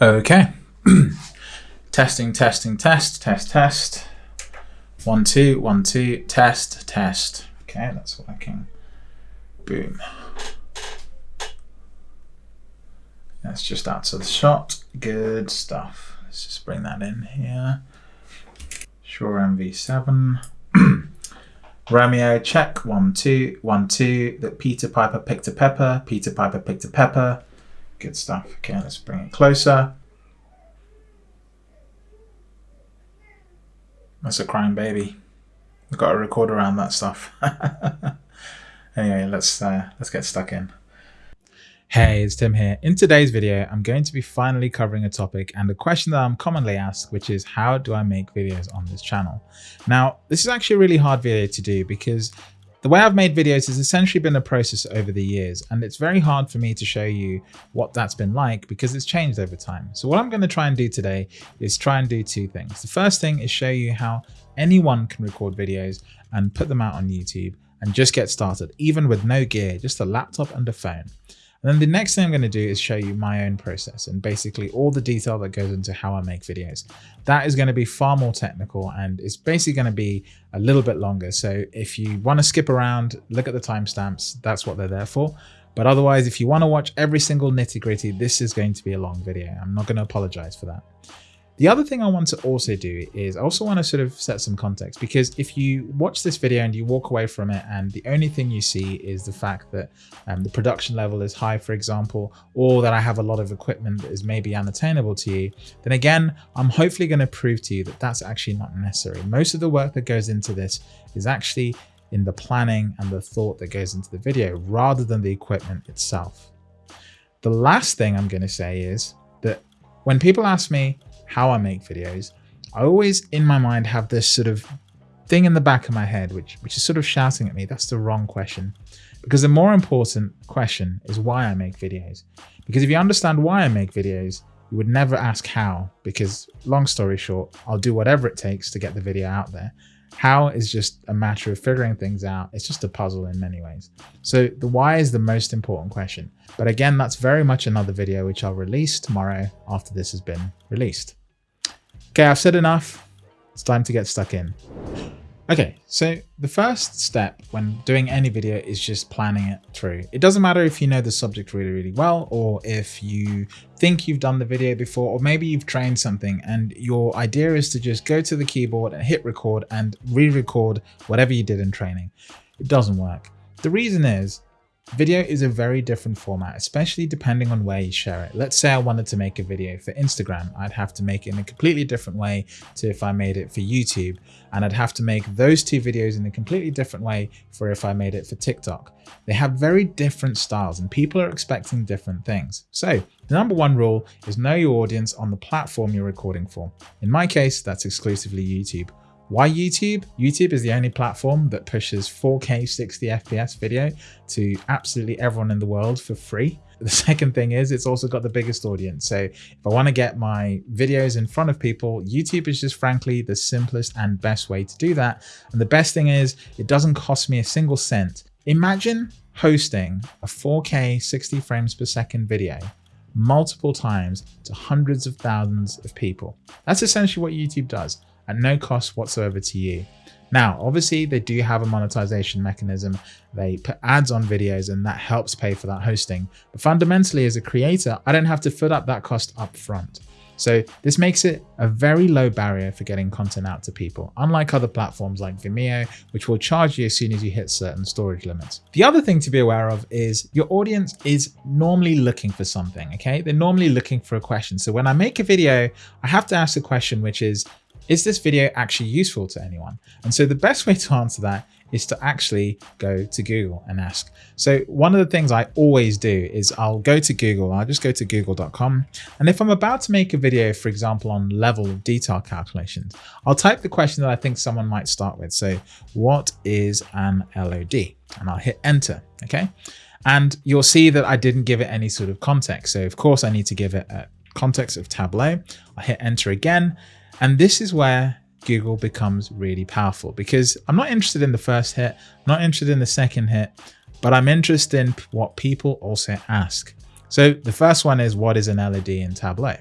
Okay. testing, testing, test, test, test. One, two, one, two, test, test. Okay, that's working. Boom. That's just out of the shot. Good stuff. Let's just bring that in here. Shure MV7. Romeo, check. One, two, one, two. That Peter Piper picked a pepper. Peter Piper picked a pepper. Good stuff. Okay, let's bring it closer. That's a crying baby. We've got to record around that stuff. anyway, let's uh, let's get stuck in. Hey, it's Tim here. In today's video, I'm going to be finally covering a topic and a question that I'm commonly asked, which is how do I make videos on this channel? Now, this is actually a really hard video to do because the way I've made videos has essentially been a process over the years, and it's very hard for me to show you what that's been like because it's changed over time. So what I'm going to try and do today is try and do two things. The first thing is show you how anyone can record videos and put them out on YouTube and just get started, even with no gear, just a laptop and a phone. And then the next thing I'm going to do is show you my own process and basically all the detail that goes into how I make videos. That is going to be far more technical and it's basically going to be a little bit longer. So if you want to skip around, look at the timestamps, that's what they're there for. But otherwise, if you want to watch every single nitty gritty, this is going to be a long video. I'm not going to apologize for that. The other thing I want to also do is I also want to sort of set some context because if you watch this video and you walk away from it and the only thing you see is the fact that um, the production level is high, for example, or that I have a lot of equipment that is maybe unattainable to you, then again, I'm hopefully going to prove to you that that's actually not necessary. Most of the work that goes into this is actually in the planning and the thought that goes into the video rather than the equipment itself. The last thing I'm going to say is that when people ask me, how I make videos, I always in my mind have this sort of thing in the back of my head, which, which is sort of shouting at me, that's the wrong question. Because the more important question is why I make videos. Because if you understand why I make videos, you would never ask how, because long story short, I'll do whatever it takes to get the video out there. How is just a matter of figuring things out. It's just a puzzle in many ways. So the why is the most important question. But again, that's very much another video which I'll release tomorrow after this has been released. Okay, I've said enough. It's time to get stuck in. Okay, so the first step when doing any video is just planning it through. It doesn't matter if you know the subject really, really well, or if you think you've done the video before, or maybe you've trained something and your idea is to just go to the keyboard and hit record and re-record whatever you did in training. It doesn't work. The reason is Video is a very different format, especially depending on where you share it. Let's say I wanted to make a video for Instagram. I'd have to make it in a completely different way to if I made it for YouTube. And I'd have to make those two videos in a completely different way for if I made it for TikTok. They have very different styles and people are expecting different things. So the number one rule is know your audience on the platform you're recording for. In my case, that's exclusively YouTube. Why YouTube? YouTube is the only platform that pushes 4K 60 FPS video to absolutely everyone in the world for free. The second thing is it's also got the biggest audience. So if I want to get my videos in front of people, YouTube is just frankly the simplest and best way to do that. And the best thing is it doesn't cost me a single cent. Imagine hosting a 4K 60 frames per second video multiple times to hundreds of thousands of people. That's essentially what YouTube does at no cost whatsoever to you. Now, obviously they do have a monetization mechanism. They put ads on videos and that helps pay for that hosting. But fundamentally as a creator, I don't have to foot up that cost up front. So this makes it a very low barrier for getting content out to people, unlike other platforms like Vimeo, which will charge you as soon as you hit certain storage limits. The other thing to be aware of is your audience is normally looking for something, okay? They're normally looking for a question. So when I make a video, I have to ask a question, which is, is this video actually useful to anyone? And so the best way to answer that is to actually go to Google and ask. So one of the things I always do is I'll go to Google, I'll just go to google.com. And if I'm about to make a video, for example, on level of detail calculations, I'll type the question that I think someone might start with. So what is an LOD? And I'll hit enter, okay? And you'll see that I didn't give it any sort of context. So of course I need to give it a context of Tableau. I hit enter again. And this is where Google becomes really powerful because I'm not interested in the first hit, I'm not interested in the second hit, but I'm interested in what people also ask. So the first one is what is an LED in Tableau?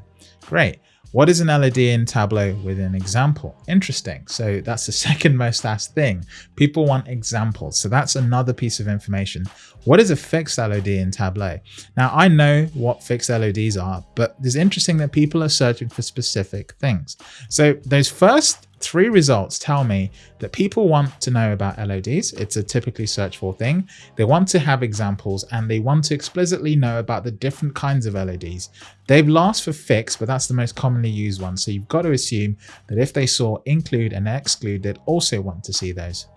Great. What is an LOD in Tableau with an example? Interesting. So that's the second most asked thing. People want examples. So that's another piece of information. What is a fixed LOD in Tableau? Now I know what fixed LODs are, but it's interesting that people are searching for specific things. So those first three results tell me that people want to know about LODs. It's a typically search for thing. They want to have examples and they want to explicitly know about the different kinds of LODs. They've asked for fix, but that's the most commonly used one. So you've got to assume that if they saw include and exclude, they'd also want to see those.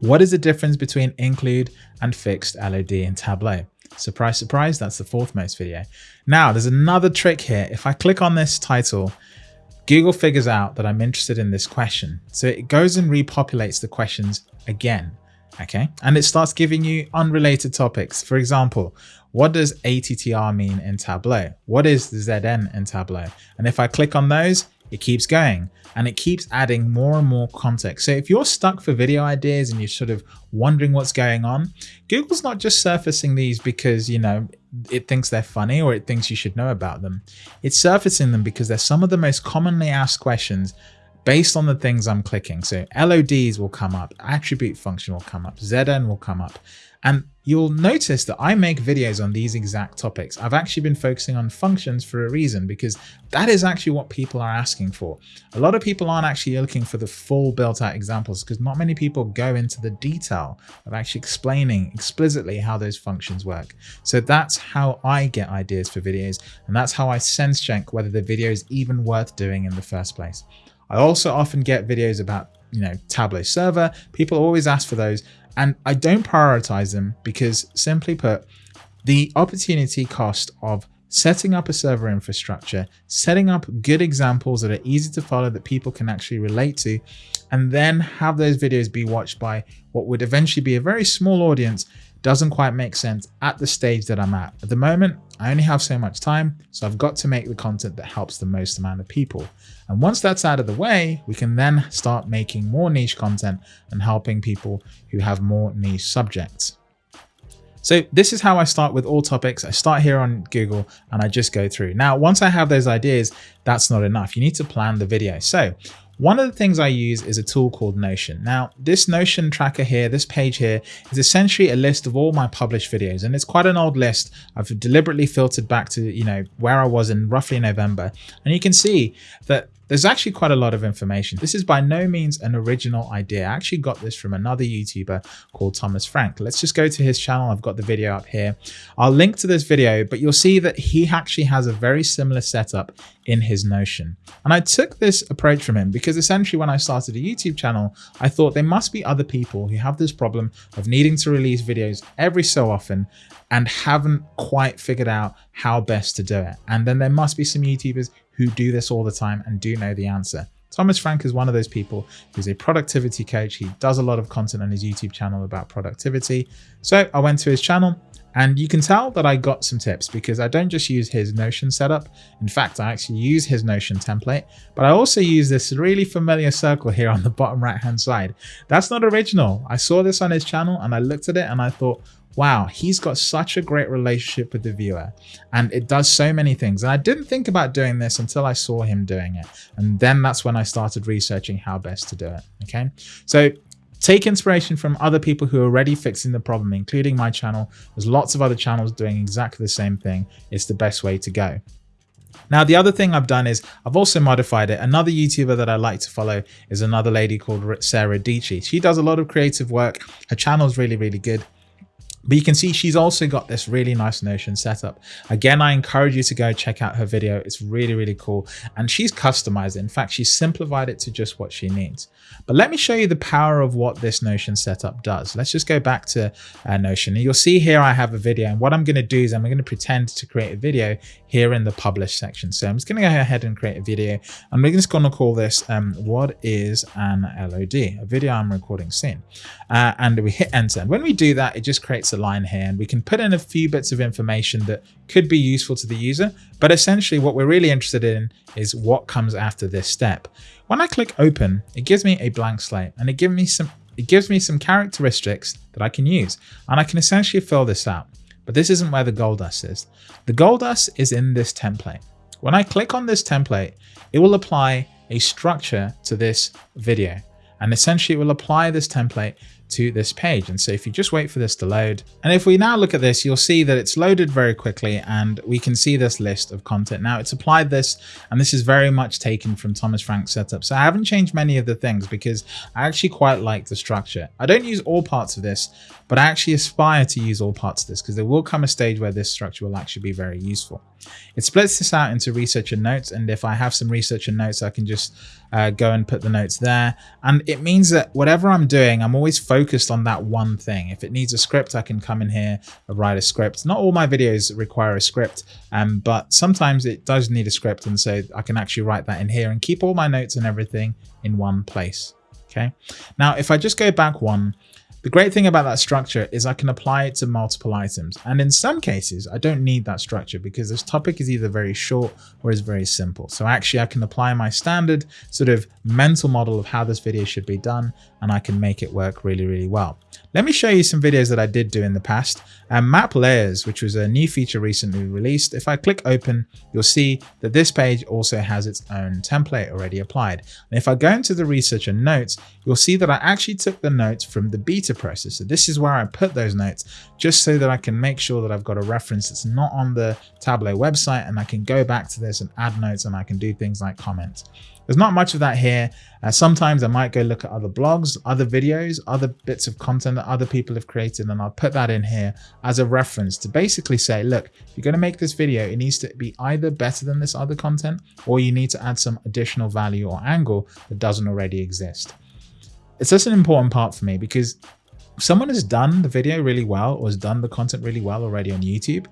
What is the difference between include and fixed LOD in Tableau? Surprise, surprise, that's the fourth most video. Now, there's another trick here. If I click on this title, Google figures out that I'm interested in this question. So it goes and repopulates the questions again. Okay. And it starts giving you unrelated topics. For example, what does ATTR mean in Tableau? What is the ZN in Tableau? And if I click on those, it keeps going and it keeps adding more and more context. So if you're stuck for video ideas and you're sort of wondering what's going on, Google's not just surfacing these because, you know, it thinks they're funny or it thinks you should know about them. It's surfacing them because they're some of the most commonly asked questions based on the things I'm clicking. So LODs will come up, attribute function will come up, ZN will come up. And you'll notice that I make videos on these exact topics. I've actually been focusing on functions for a reason because that is actually what people are asking for. A lot of people aren't actually looking for the full built out examples because not many people go into the detail of actually explaining explicitly how those functions work. So that's how I get ideas for videos and that's how I sense check whether the video is even worth doing in the first place. I also often get videos about you know, Tableau server. People always ask for those and I don't prioritize them because simply put, the opportunity cost of setting up a server infrastructure, setting up good examples that are easy to follow that people can actually relate to, and then have those videos be watched by what would eventually be a very small audience doesn't quite make sense at the stage that I'm at. At the moment, I only have so much time, so I've got to make the content that helps the most amount of people. And once that's out of the way, we can then start making more niche content and helping people who have more niche subjects. So this is how I start with all topics. I start here on Google and I just go through. Now, once I have those ideas, that's not enough. You need to plan the video. So one of the things I use is a tool called Notion. Now, this Notion tracker here, this page here, is essentially a list of all my published videos, and it's quite an old list. I've deliberately filtered back to, you know, where I was in roughly November, and you can see that there's actually quite a lot of information. This is by no means an original idea. I actually got this from another YouTuber called Thomas Frank. Let's just go to his channel. I've got the video up here. I'll link to this video, but you'll see that he actually has a very similar setup in his Notion. And I took this approach from him because essentially when I started a YouTube channel, I thought there must be other people who have this problem of needing to release videos every so often and haven't quite figured out how best to do it. And then there must be some YouTubers who do this all the time and do know the answer. Thomas Frank is one of those people who's a productivity coach. He does a lot of content on his YouTube channel about productivity. So I went to his channel and you can tell that I got some tips because I don't just use his Notion setup. In fact, I actually use his Notion template, but I also use this really familiar circle here on the bottom right hand side. That's not original. I saw this on his channel and I looked at it and I thought, wow, he's got such a great relationship with the viewer and it does so many things. And I didn't think about doing this until I saw him doing it. And then that's when I started researching how best to do it. Okay. So take inspiration from other people who are already fixing the problem, including my channel. There's lots of other channels doing exactly the same thing. It's the best way to go. Now, the other thing I've done is I've also modified it. Another YouTuber that I like to follow is another lady called Sarah Dietschy. She does a lot of creative work. Her channel is really, really good. But you can see she's also got this really nice Notion setup. Again, I encourage you to go check out her video. It's really, really cool. And she's customized it. In fact, she's simplified it to just what she needs. But let me show you the power of what this Notion setup does. Let's just go back to uh, Notion. And you'll see here I have a video. And what I'm going to do is I'm going to pretend to create a video here in the publish section. So I'm just going to go ahead and create a video. I'm just going to call this um, what is an LOD, a video I'm recording soon. Uh, and we hit enter. And when we do that, it just creates line here and we can put in a few bits of information that could be useful to the user. But essentially what we're really interested in is what comes after this step. When I click open, it gives me a blank slate and it gives me some it gives me some characteristics that I can use and I can essentially fill this out. But this isn't where the gold dust is. The gold dust is in this template. When I click on this template, it will apply a structure to this video. And essentially it will apply this template to this page. And so if you just wait for this to load, and if we now look at this, you'll see that it's loaded very quickly and we can see this list of content. Now it's applied this, and this is very much taken from Thomas Frank's setup. So I haven't changed many of the things because I actually quite like the structure. I don't use all parts of this, but I actually aspire to use all parts of this because there will come a stage where this structure will actually be very useful. It splits this out into research and notes. And if I have some research and notes, I can just uh, go and put the notes there. And it means that whatever I'm doing, I'm always focused on that one thing. If it needs a script, I can come in here and write a script. Not all my videos require a script, um, but sometimes it does need a script. And so I can actually write that in here and keep all my notes and everything in one place. Okay. Now, if I just go back one, the great thing about that structure is I can apply it to multiple items. And in some cases, I don't need that structure because this topic is either very short or is very simple. So actually I can apply my standard sort of mental model of how this video should be done and I can make it work really, really well. Let me show you some videos that I did do in the past. And map layers, which was a new feature recently released. If I click open, you'll see that this page also has its own template already applied. And if I go into the research and notes, you'll see that I actually took the notes from the beta process. So this is where I put those notes just so that I can make sure that I've got a reference that's not on the Tableau website and I can go back to this and add notes and I can do things like comments. There's not much of that here. Uh, sometimes I might go look at other blogs, other videos, other bits of content that other people have created, and I'll put that in here as a reference to basically say, look, if you're going to make this video, it needs to be either better than this other content, or you need to add some additional value or angle that doesn't already exist. It's just an important part for me because if someone has done the video really well or has done the content really well already on YouTube,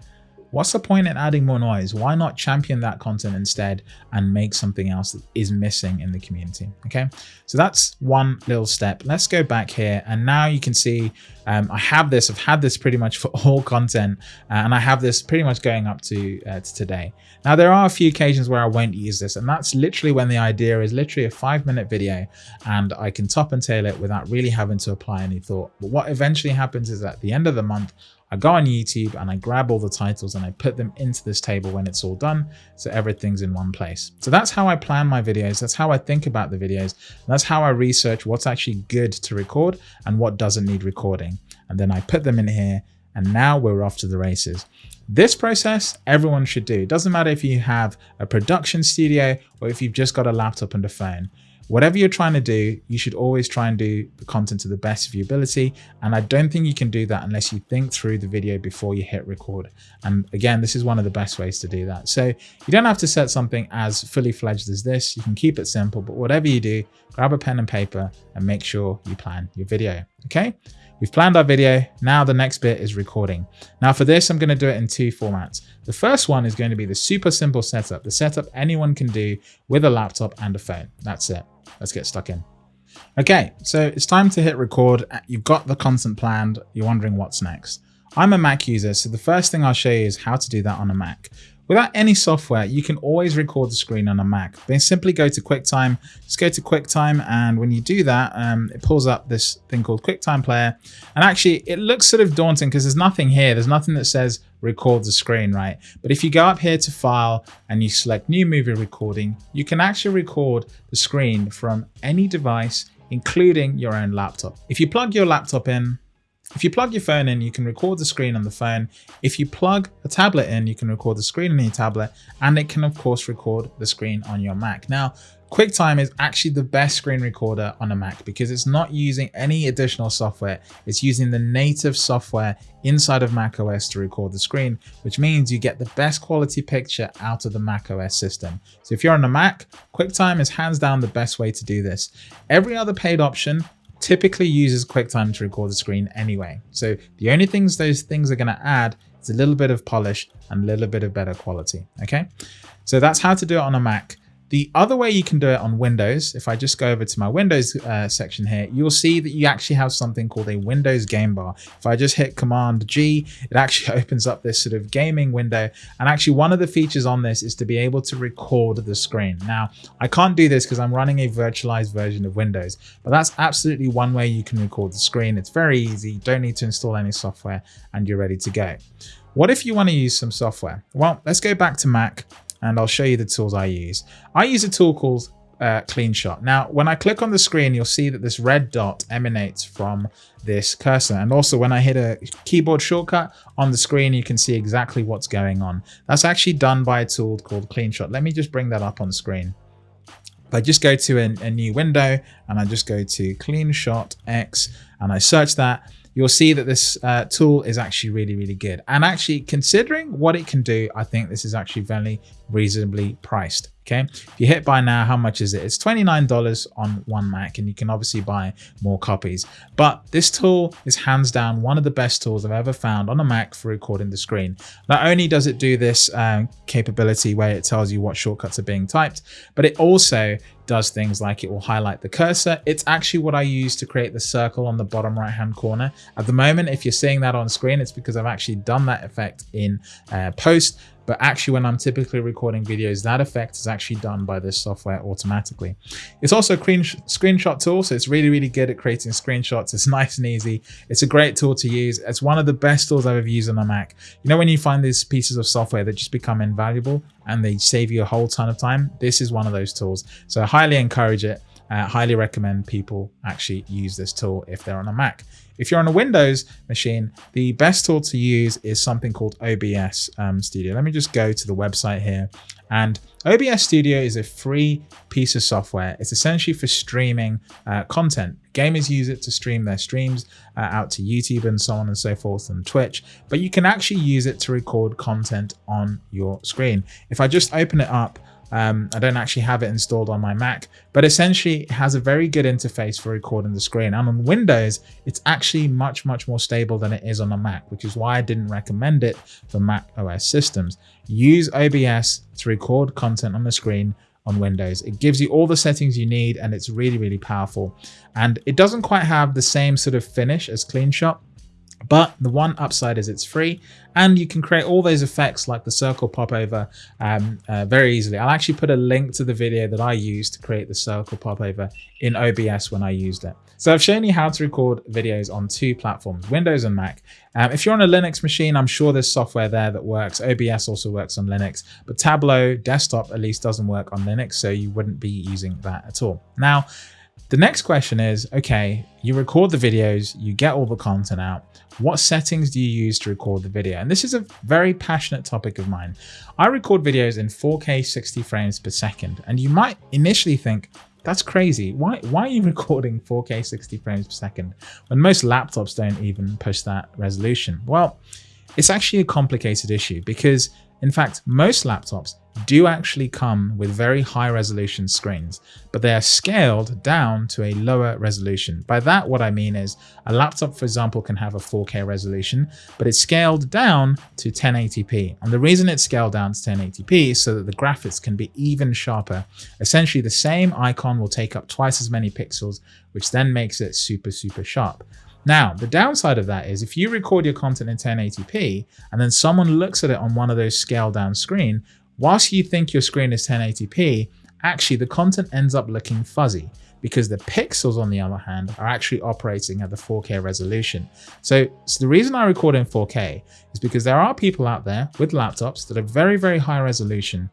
What's the point in adding more noise? Why not champion that content instead and make something else that is missing in the community? Okay, so that's one little step. Let's go back here. And now you can see um, I have this, I've had this pretty much for all content uh, and I have this pretty much going up to, uh, to today. Now there are a few occasions where I won't use this and that's literally when the idea is literally a five minute video and I can top and tail it without really having to apply any thought. But what eventually happens is at the end of the month, I go on YouTube and I grab all the titles and I put them into this table when it's all done. So everything's in one place. So that's how I plan my videos. That's how I think about the videos. That's how I research what's actually good to record and what doesn't need recording. And then I put them in here and now we're off to the races. This process everyone should do. It doesn't matter if you have a production studio or if you've just got a laptop and a phone whatever you're trying to do, you should always try and do the content to the best of your ability. And I don't think you can do that unless you think through the video before you hit record. And again, this is one of the best ways to do that. So you don't have to set something as fully fledged as this. You can keep it simple, but whatever you do, grab a pen and paper and make sure you plan your video. Okay. We've planned our video. Now the next bit is recording. Now for this, I'm going to do it in two formats. The first one is going to be the super simple setup, the setup anyone can do with a laptop and a phone. That's it. Let's get stuck in. Okay, so it's time to hit record. You've got the content planned. You're wondering what's next. I'm a Mac user, so the first thing I'll show you is how to do that on a Mac. Without any software, you can always record the screen on a Mac. Then simply go to QuickTime, just go to QuickTime, and when you do that, um, it pulls up this thing called QuickTime Player. And actually, it looks sort of daunting because there's nothing here. There's nothing that says record the screen, right? But if you go up here to File and you select New Movie Recording, you can actually record the screen from any device, including your own laptop. If you plug your laptop in, if you plug your phone in, you can record the screen on the phone. If you plug a tablet in, you can record the screen on your tablet, and it can of course record the screen on your Mac. Now, QuickTime is actually the best screen recorder on a Mac because it's not using any additional software. It's using the native software inside of macOS to record the screen, which means you get the best quality picture out of the macOS system. So if you're on a Mac, QuickTime is hands down the best way to do this. Every other paid option typically uses QuickTime to record the screen anyway. So the only things those things are going to add is a little bit of polish and a little bit of better quality. Okay, so that's how to do it on a Mac. The other way you can do it on Windows, if I just go over to my Windows uh, section here, you'll see that you actually have something called a Windows game bar. If I just hit Command G, it actually opens up this sort of gaming window. And actually one of the features on this is to be able to record the screen. Now, I can't do this because I'm running a virtualized version of Windows, but that's absolutely one way you can record the screen. It's very easy. You don't need to install any software and you're ready to go. What if you want to use some software? Well, let's go back to Mac and I'll show you the tools I use. I use a tool called uh, CleanShot. Now, when I click on the screen, you'll see that this red dot emanates from this cursor. And also when I hit a keyboard shortcut on the screen, you can see exactly what's going on. That's actually done by a tool called CleanShot. Let me just bring that up on screen. I just go to a, a new window and I just go to CleanShot X and I search that, you'll see that this uh, tool is actually really, really good. And actually considering what it can do, I think this is actually very reasonably priced. Okay, if you hit buy now, how much is it? It's $29 on one Mac and you can obviously buy more copies. But this tool is hands down one of the best tools I've ever found on a Mac for recording the screen. Not only does it do this um, capability where it tells you what shortcuts are being typed, but it also does things like it will highlight the cursor. It's actually what I use to create the circle on the bottom right hand corner. At the moment, if you're seeing that on screen, it's because I've actually done that effect in uh, post but actually when I'm typically recording videos, that effect is actually done by this software automatically. It's also a screenshot tool, so it's really, really good at creating screenshots. It's nice and easy. It's a great tool to use. It's one of the best tools I've ever used on a Mac. You know, when you find these pieces of software that just become invaluable and they save you a whole ton of time, this is one of those tools. So I highly encourage it. Uh, highly recommend people actually use this tool if they're on a Mac. If you're on a Windows machine, the best tool to use is something called OBS um, Studio. Let me just go to the website here. And OBS Studio is a free piece of software. It's essentially for streaming uh, content. Gamers use it to stream their streams uh, out to YouTube and so on and so forth and Twitch, but you can actually use it to record content on your screen. If I just open it up, um, I don't actually have it installed on my Mac, but essentially it has a very good interface for recording the screen. And on Windows, it's actually much, much more stable than it is on a Mac, which is why I didn't recommend it for Mac OS systems. Use OBS to record content on the screen on Windows. It gives you all the settings you need and it's really, really powerful. And it doesn't quite have the same sort of finish as CleanShot, but the one upside is it's free and you can create all those effects like the circle popover um, uh, very easily. I'll actually put a link to the video that I used to create the circle popover in OBS when I used it. So I've shown you how to record videos on two platforms, Windows and Mac. Um, if you're on a Linux machine, I'm sure there's software there that works. OBS also works on Linux, but Tableau desktop at least doesn't work on Linux, so you wouldn't be using that at all. Now, the next question is, okay, you record the videos, you get all the content out. What settings do you use to record the video? And this is a very passionate topic of mine. I record videos in 4K 60 frames per second. And you might initially think, that's crazy. Why, why are you recording 4K 60 frames per second when most laptops don't even push that resolution? Well, it's actually a complicated issue because in fact, most laptops do actually come with very high resolution screens, but they are scaled down to a lower resolution. By that, what I mean is a laptop, for example, can have a 4K resolution, but it's scaled down to 1080p. And the reason it's scaled down to 1080p is so that the graphics can be even sharper. Essentially, the same icon will take up twice as many pixels, which then makes it super, super sharp. Now, the downside of that is if you record your content in 1080p and then someone looks at it on one of those scaled down screen, whilst you think your screen is 1080p, actually the content ends up looking fuzzy because the pixels on the other hand are actually operating at the 4K resolution. So, so, the reason I record in 4K is because there are people out there with laptops that are very, very high resolution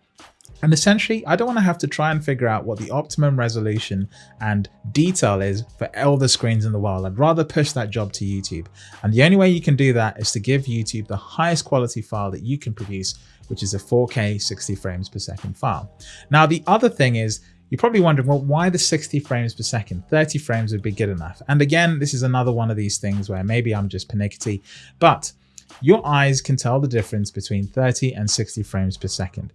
and essentially, I don't want to have to try and figure out what the optimum resolution and detail is for all the screens in the world. I'd rather push that job to YouTube. And the only way you can do that is to give YouTube the highest quality file that you can produce, which is a 4K 60 frames per second file. Now, the other thing is, you're probably wondering, well, why the 60 frames per second? 30 frames would be good enough. And again, this is another one of these things where maybe I'm just pernickety, but your eyes can tell the difference between 30 and 60 frames per second.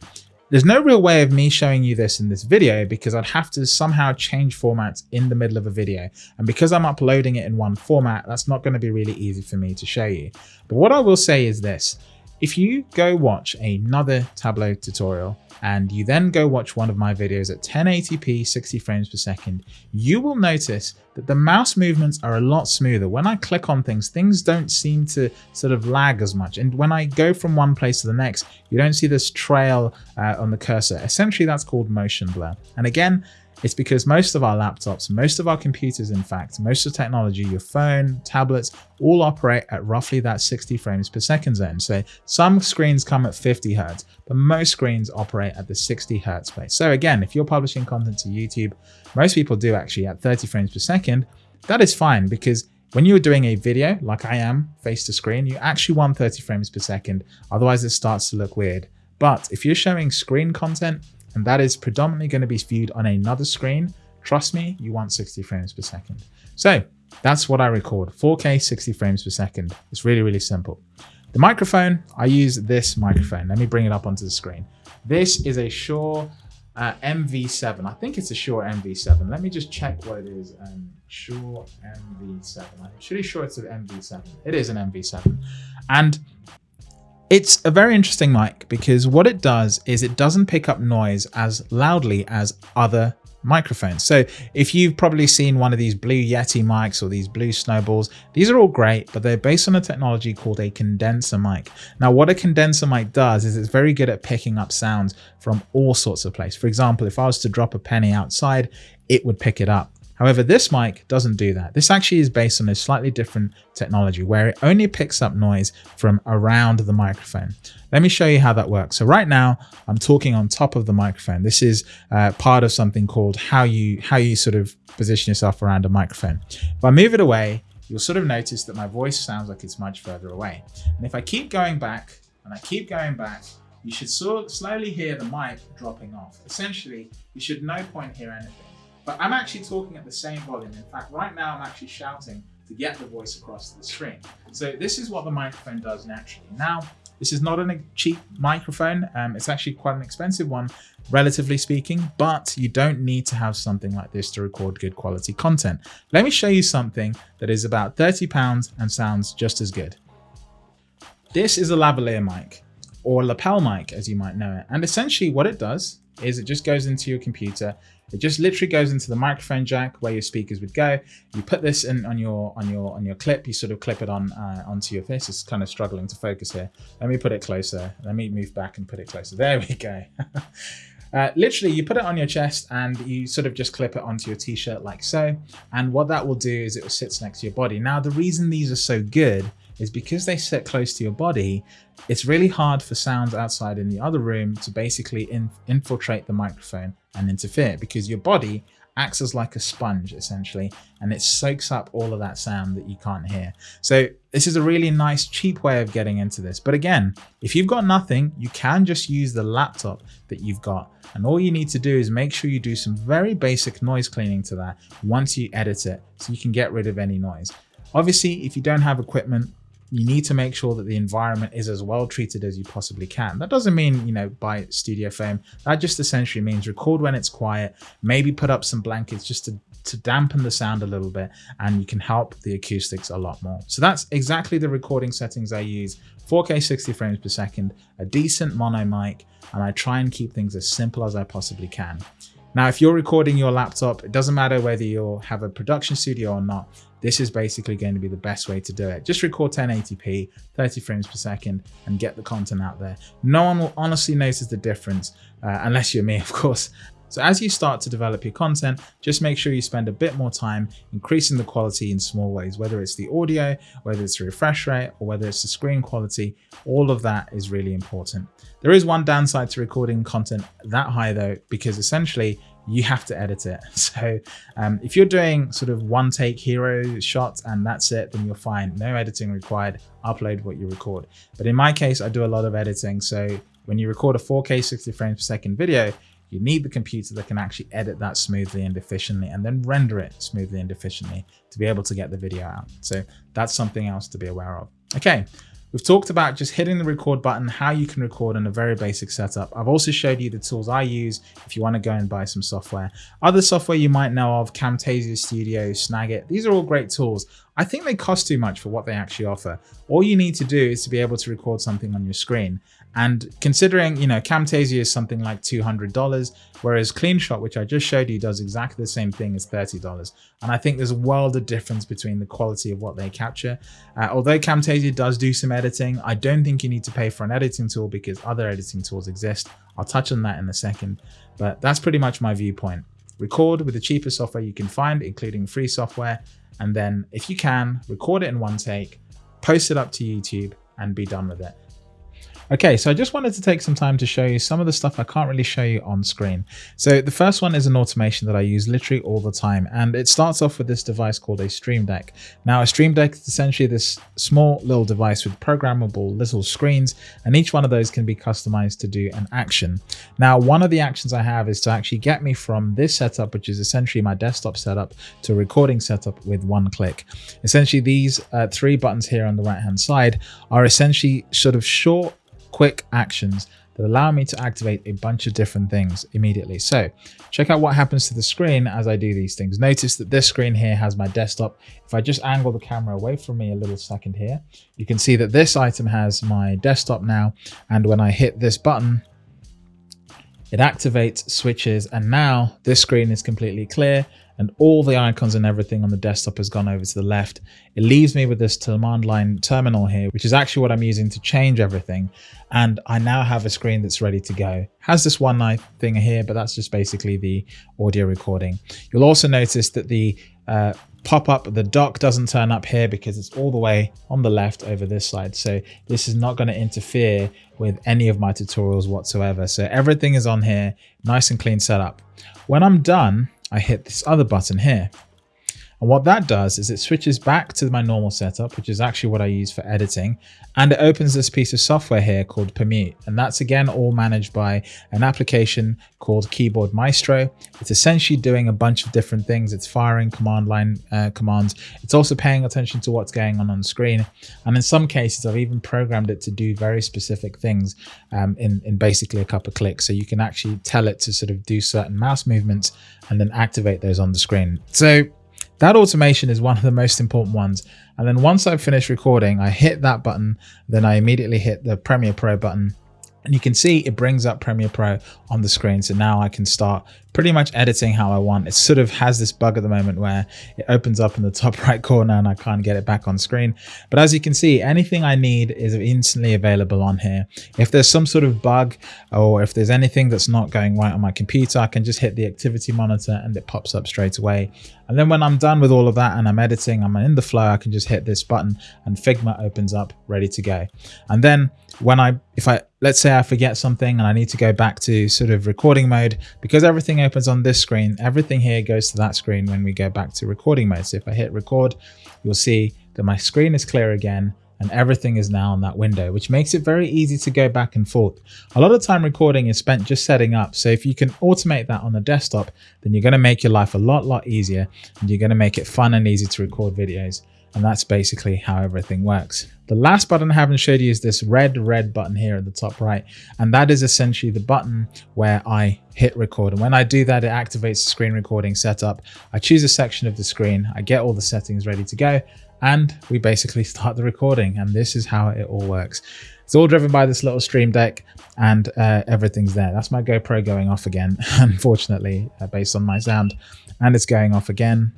There's no real way of me showing you this in this video because I'd have to somehow change formats in the middle of a video. And because I'm uploading it in one format, that's not going to be really easy for me to show you. But what I will say is this, if you go watch another Tableau tutorial and you then go watch one of my videos at 1080p 60 frames per second, you will notice that the mouse movements are a lot smoother. When I click on things, things don't seem to sort of lag as much. And when I go from one place to the next, you don't see this trail uh, on the cursor. Essentially, that's called motion blur. And again, It's because most of our laptops, most of our computers, in fact, most of the technology, your phone, tablets, all operate at roughly that 60 frames per second zone. So some screens come at 50 hertz, but most screens operate at the 60 hertz place. So again, if you're publishing content to YouTube, most people do actually at 30 frames per second, that is fine because when you're doing a video like I am face to screen, you actually want 30 frames per second. Otherwise it starts to look weird. But if you're showing screen content, and that is predominantly going to be viewed on another screen, trust me, you want 60 frames per second. So that's what I record, 4K 60 frames per second. It's really, really simple. The microphone, I use this microphone. Let me bring it up onto the screen. This is a Shure uh, MV7. I think it's a Shure MV7. Let me just check what it is. Um, Shure MV7. I'm pretty sure it's an MV7. It is an MV7. And it's a very interesting mic because what it does is it doesn't pick up noise as loudly as other microphones. So if you've probably seen one of these Blue Yeti mics or these Blue Snowballs, these are all great, but they're based on a technology called a condenser mic. Now what a condenser mic does is it's very good at picking up sounds from all sorts of places. For example, if I was to drop a penny outside, it would pick it up. However, this mic doesn't do that. This actually is based on a slightly different technology where it only picks up noise from around the microphone. Let me show you how that works. So right now I'm talking on top of the microphone. This is uh, part of something called how you, how you sort of position yourself around a microphone. If I move it away, you'll sort of notice that my voice sounds like it's much further away. And if I keep going back and I keep going back, you should sort of slowly hear the mic dropping off. Essentially, you should no point hear anything. But I'm actually talking at the same volume. In fact, right now I'm actually shouting to get the voice across the screen. So this is what the microphone does naturally. Now, this is not a cheap microphone. Um, it's actually quite an expensive one, relatively speaking, but you don't need to have something like this to record good quality content. Let me show you something that is about 30 pounds and sounds just as good. This is a lavalier mic or lapel mic, as you might know it. And essentially what it does is it just goes into your computer it just literally goes into the microphone jack where your speakers would go. You put this in on your on your on your clip. You sort of clip it on uh, onto your face. It's kind of struggling to focus here. Let me put it closer. Let me move back and put it closer. There we go. Uh, literally, you put it on your chest and you sort of just clip it onto your t-shirt like so. And what that will do is it sits next to your body. Now, the reason these are so good is because they sit close to your body, it's really hard for sounds outside in the other room to basically in, infiltrate the microphone and interfere because your body acts as like a sponge essentially and it soaks up all of that sound that you can't hear. So this is a really nice cheap way of getting into this. But again, if you've got nothing, you can just use the laptop that you've got. And all you need to do is make sure you do some very basic noise cleaning to that once you edit it so you can get rid of any noise. Obviously, if you don't have equipment, you need to make sure that the environment is as well treated as you possibly can. That doesn't mean, you know, buy studio foam. That just essentially means record when it's quiet, maybe put up some blankets just to, to dampen the sound a little bit and you can help the acoustics a lot more. So that's exactly the recording settings I use. 4K 60 frames per second, a decent mono mic, and I try and keep things as simple as I possibly can. Now, if you're recording your laptop, it doesn't matter whether you have a production studio or not, this is basically going to be the best way to do it. Just record 1080p, 30 frames per second, and get the content out there. No one will honestly notice the difference, uh, unless you're me, of course. So as you start to develop your content, just make sure you spend a bit more time increasing the quality in small ways, whether it's the audio, whether it's the refresh rate, or whether it's the screen quality, all of that is really important. There is one downside to recording content that high though, because essentially you have to edit it. So um, if you're doing sort of one take hero shots and that's it, then you're fine. No editing required, upload what you record. But in my case, I do a lot of editing. So when you record a 4K 60 frames per second video, you need the computer that can actually edit that smoothly and efficiently and then render it smoothly and efficiently to be able to get the video out. So that's something else to be aware of. Okay, We've talked about just hitting the record button, how you can record in a very basic setup. I've also showed you the tools I use if you want to go and buy some software. Other software you might know of, Camtasia Studio, Snagit, these are all great tools. I think they cost too much for what they actually offer. All you need to do is to be able to record something on your screen. And considering, you know, Camtasia is something like $200, whereas CleanShot, which I just showed you, does exactly the same thing as $30. And I think there's a world of difference between the quality of what they capture. Uh, although Camtasia does do some editing, I don't think you need to pay for an editing tool because other editing tools exist. I'll touch on that in a second, but that's pretty much my viewpoint. record with the cheapest software you can find, including free software. And then if you can, record it in one take, post it up to YouTube and be done with it. Okay, so I just wanted to take some time to show you some of the stuff I can't really show you on screen. So the first one is an automation that I use literally all the time, and it starts off with this device called a Stream Deck. Now a Stream Deck is essentially this small little device with programmable little screens, and each one of those can be customized to do an action. Now one of the actions I have is to actually get me from this setup, which is essentially my desktop setup, to recording setup with one click. Essentially these uh, three buttons here on the right hand side are essentially sort of short quick actions that allow me to activate a bunch of different things immediately. So check out what happens to the screen as I do these things. Notice that this screen here has my desktop. If I just angle the camera away from me a little second here, you can see that this item has my desktop now. And when I hit this button, it activates, switches, and now this screen is completely clear and all the icons and everything on the desktop has gone over to the left. It leaves me with this command line terminal here, which is actually what I'm using to change everything. And I now have a screen that's ready to go. Has this one nice thing here, but that's just basically the audio recording. You'll also notice that the uh, pop up the dock doesn't turn up here because it's all the way on the left over this side so this is not going to interfere with any of my tutorials whatsoever so everything is on here nice and clean setup when i'm done I hit this other button here. And what that does is it switches back to my normal setup, which is actually what I use for editing. And it opens this piece of software here called Permute. And that's again, all managed by an application called Keyboard Maestro. It's essentially doing a bunch of different things. It's firing command line uh, commands. It's also paying attention to what's going on on screen. And in some cases, I've even programmed it to do very specific things um, in, in basically a couple of clicks. So you can actually tell it to sort of do certain mouse movements and then activate those on the screen. So that automation is one of the most important ones. And then once I've finished recording, I hit that button, then I immediately hit the Premiere Pro button and you can see it brings up Premiere Pro on the screen. So now I can start pretty much editing how I want. It sort of has this bug at the moment where it opens up in the top right corner and I can't get it back on screen. But as you can see, anything I need is instantly available on here. If there's some sort of bug or if there's anything that's not going right on my computer, I can just hit the activity monitor and it pops up straight away. And then when I'm done with all of that and I'm editing, I'm in the flow, I can just hit this button and Figma opens up ready to go. And then when I, if I, let's say I forget something and I need to go back to sort of recording mode, because everything opens on this screen, everything here goes to that screen when we go back to recording mode. So if I hit record, you'll see that my screen is clear again and everything is now on that window, which makes it very easy to go back and forth. A lot of time recording is spent just setting up. So if you can automate that on the desktop, then you're going to make your life a lot, lot easier and you're going to make it fun and easy to record videos. And that's basically how everything works. The last button I haven't showed you is this red, red button here at the top right. And that is essentially the button where I hit record. And when I do that, it activates the screen recording setup. I choose a section of the screen, I get all the settings ready to go, and we basically start the recording. And this is how it all works. It's all driven by this little stream deck and uh, everything's there. That's my GoPro going off again, unfortunately, uh, based on my sound. And it's going off again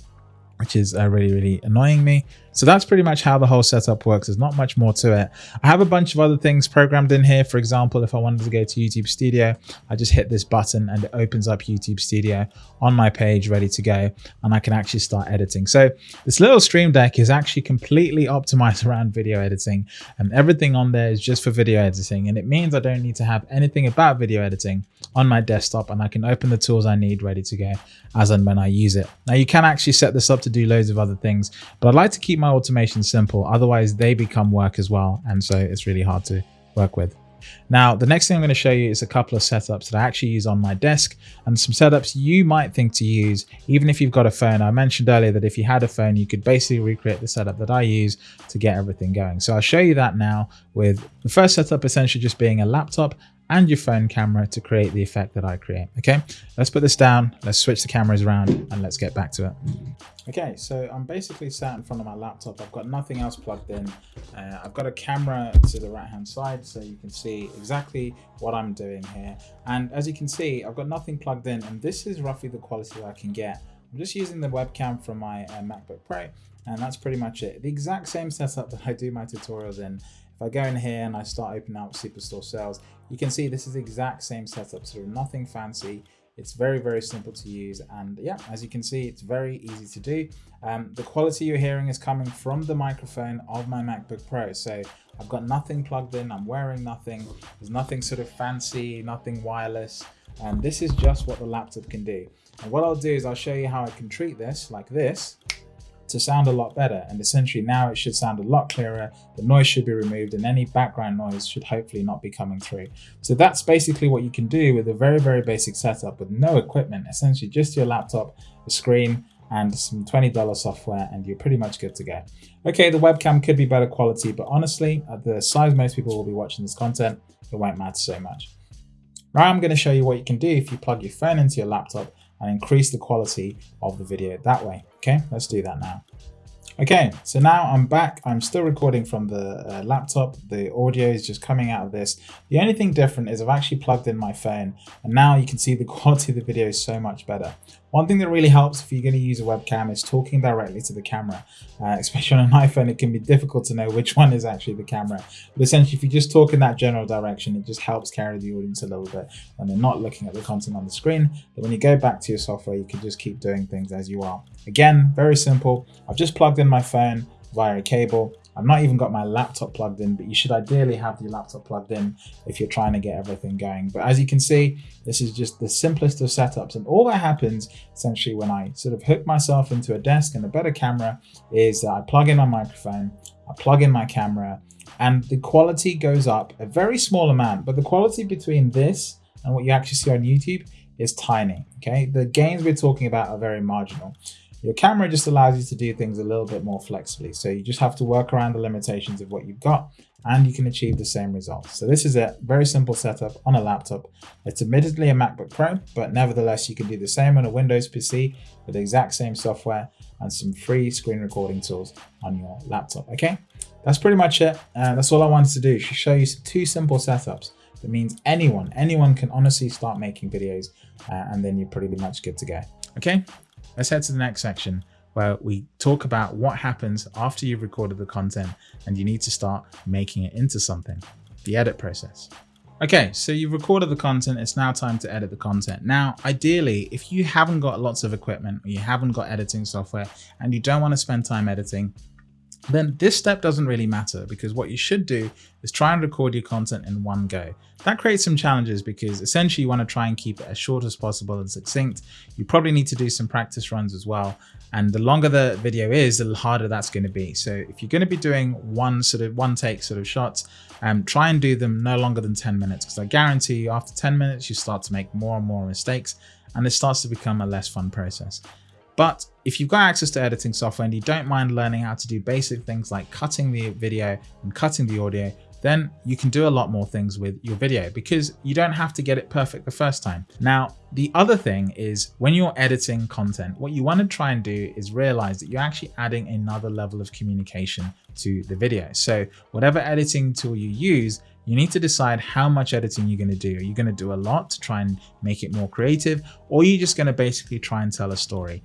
which is uh, really, really annoying me. So that's pretty much how the whole setup works. There's not much more to it. I have a bunch of other things programmed in here. For example, if I wanted to go to YouTube Studio, I just hit this button and it opens up YouTube Studio on my page ready to go and I can actually start editing. So this little stream deck is actually completely optimized around video editing and everything on there is just for video editing. And it means I don't need to have anything about video editing on my desktop and I can open the tools I need ready to go as and when I use it. Now you can actually set this up to do loads of other things, but I'd like to keep my automation simple. Otherwise they become work as well. And so it's really hard to work with. Now, the next thing I'm going to show you is a couple of setups that I actually use on my desk and some setups you might think to use even if you've got a phone. I mentioned earlier that if you had a phone, you could basically recreate the setup that I use to get everything going. So I'll show you that now with the first setup essentially just being a laptop and your phone camera to create the effect that I create. Okay, let's put this down. Let's switch the cameras around and let's get back to it. Okay, so I'm basically sat in front of my laptop. I've got nothing else plugged in. Uh, I've got a camera to the right hand side so you can see exactly what I'm doing here. And as you can see, I've got nothing plugged in and this is roughly the quality that I can get. I'm just using the webcam from my uh, MacBook Pro and that's pretty much it. The exact same setup that I do my tutorials in. If I go in here and I start opening up Superstore sales, you can see this is the exact same setup, so nothing fancy. It's very, very simple to use. And yeah, as you can see, it's very easy to do. Um, the quality you're hearing is coming from the microphone of my MacBook Pro. So I've got nothing plugged in. I'm wearing nothing. There's nothing sort of fancy, nothing wireless. And this is just what the laptop can do. And what I'll do is I'll show you how I can treat this like this to sound a lot better. And essentially now it should sound a lot clearer. The noise should be removed and any background noise should hopefully not be coming through. So that's basically what you can do with a very, very basic setup with no equipment, essentially just your laptop, a screen, and some $20 software and you're pretty much good to go. Okay, the webcam could be better quality, but honestly, at the size most people will be watching this content, it won't matter so much. Now I'm going to show you what you can do if you plug your phone into your laptop and increase the quality of the video that way. Okay, let's do that now. Okay, so now I'm back. I'm still recording from the uh, laptop. The audio is just coming out of this. The only thing different is I've actually plugged in my phone and now you can see the quality of the video is so much better. One thing that really helps if you're going to use a webcam is talking directly to the camera. Uh, especially on an iPhone, it can be difficult to know which one is actually the camera. But essentially, if you just talk in that general direction, it just helps carry the audience a little bit when they're not looking at the content on the screen. But when you go back to your software, you can just keep doing things as you are. Again, very simple. I've just plugged in my phone via a cable. I've not even got my laptop plugged in, but you should ideally have your laptop plugged in if you're trying to get everything going. But as you can see, this is just the simplest of setups. And all that happens essentially when I sort of hook myself into a desk and a better camera is that I plug in my microphone, I plug in my camera, and the quality goes up a very small amount. But the quality between this and what you actually see on YouTube is tiny. Okay, the gains we're talking about are very marginal. Your camera just allows you to do things a little bit more flexibly. So you just have to work around the limitations of what you've got and you can achieve the same results. So this is a very simple setup on a laptop. It's admittedly a MacBook Pro, but nevertheless, you can do the same on a Windows PC with the exact same software and some free screen recording tools on your laptop. Okay, that's pretty much it. Uh, that's all I wanted to do, show you two simple setups. That means anyone, anyone can honestly start making videos uh, and then you're pretty much good to go. Okay, Let's head to the next section where we talk about what happens after you've recorded the content and you need to start making it into something, the edit process. Okay, so you've recorded the content, it's now time to edit the content. Now, ideally, if you haven't got lots of equipment or you haven't got editing software and you don't want to spend time editing, then this step doesn't really matter because what you should do is try and record your content in one go. That creates some challenges because essentially you want to try and keep it as short as possible and succinct. You probably need to do some practice runs as well. And the longer the video is, the harder that's going to be. So if you're going to be doing one sort of one take sort of shots, um, try and do them no longer than 10 minutes because I guarantee you after 10 minutes, you start to make more and more mistakes and it starts to become a less fun process. But if you've got access to editing software and you don't mind learning how to do basic things like cutting the video and cutting the audio, then you can do a lot more things with your video because you don't have to get it perfect the first time. Now, the other thing is when you're editing content, what you want to try and do is realize that you're actually adding another level of communication to the video. So whatever editing tool you use, you need to decide how much editing you're going to do. Are you going to do a lot to try and make it more creative, or are you just going to basically try and tell a story?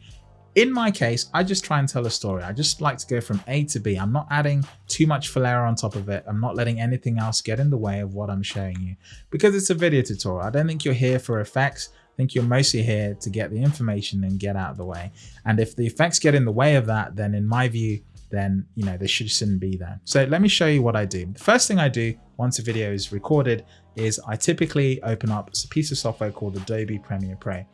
In my case, I just try and tell a story. I just like to go from A to B. I'm not adding too much flair on top of it. I'm not letting anything else get in the way of what I'm showing you because it's a video tutorial. I don't think you're here for effects. I think you're mostly here to get the information and get out of the way. And if the effects get in the way of that, then in my view, then you know they should shouldn't be there. So let me show you what I do. The first thing I do once a video is recorded is I typically open up a piece of software called Adobe Premiere Pro.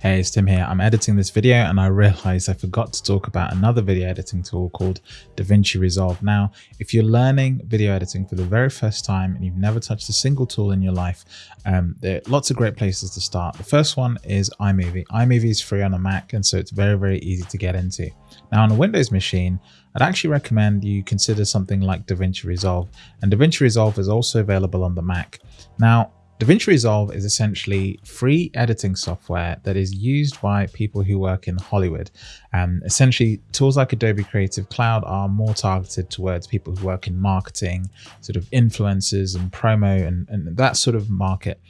Hey, it's Tim here. I'm editing this video and I realized I forgot to talk about another video editing tool called DaVinci Resolve. Now, if you're learning video editing for the very first time and you've never touched a single tool in your life, um, there are lots of great places to start. The first one is iMovie. iMovie is free on a Mac and so it's very, very easy to get into. Now on a Windows machine, I'd actually recommend you consider something like DaVinci Resolve and DaVinci Resolve is also available on the Mac. Now, DaVinci Resolve is essentially free editing software that is used by people who work in Hollywood. Um, essentially, tools like Adobe Creative Cloud are more targeted towards people who work in marketing, sort of influencers and promo and, and that sort of market.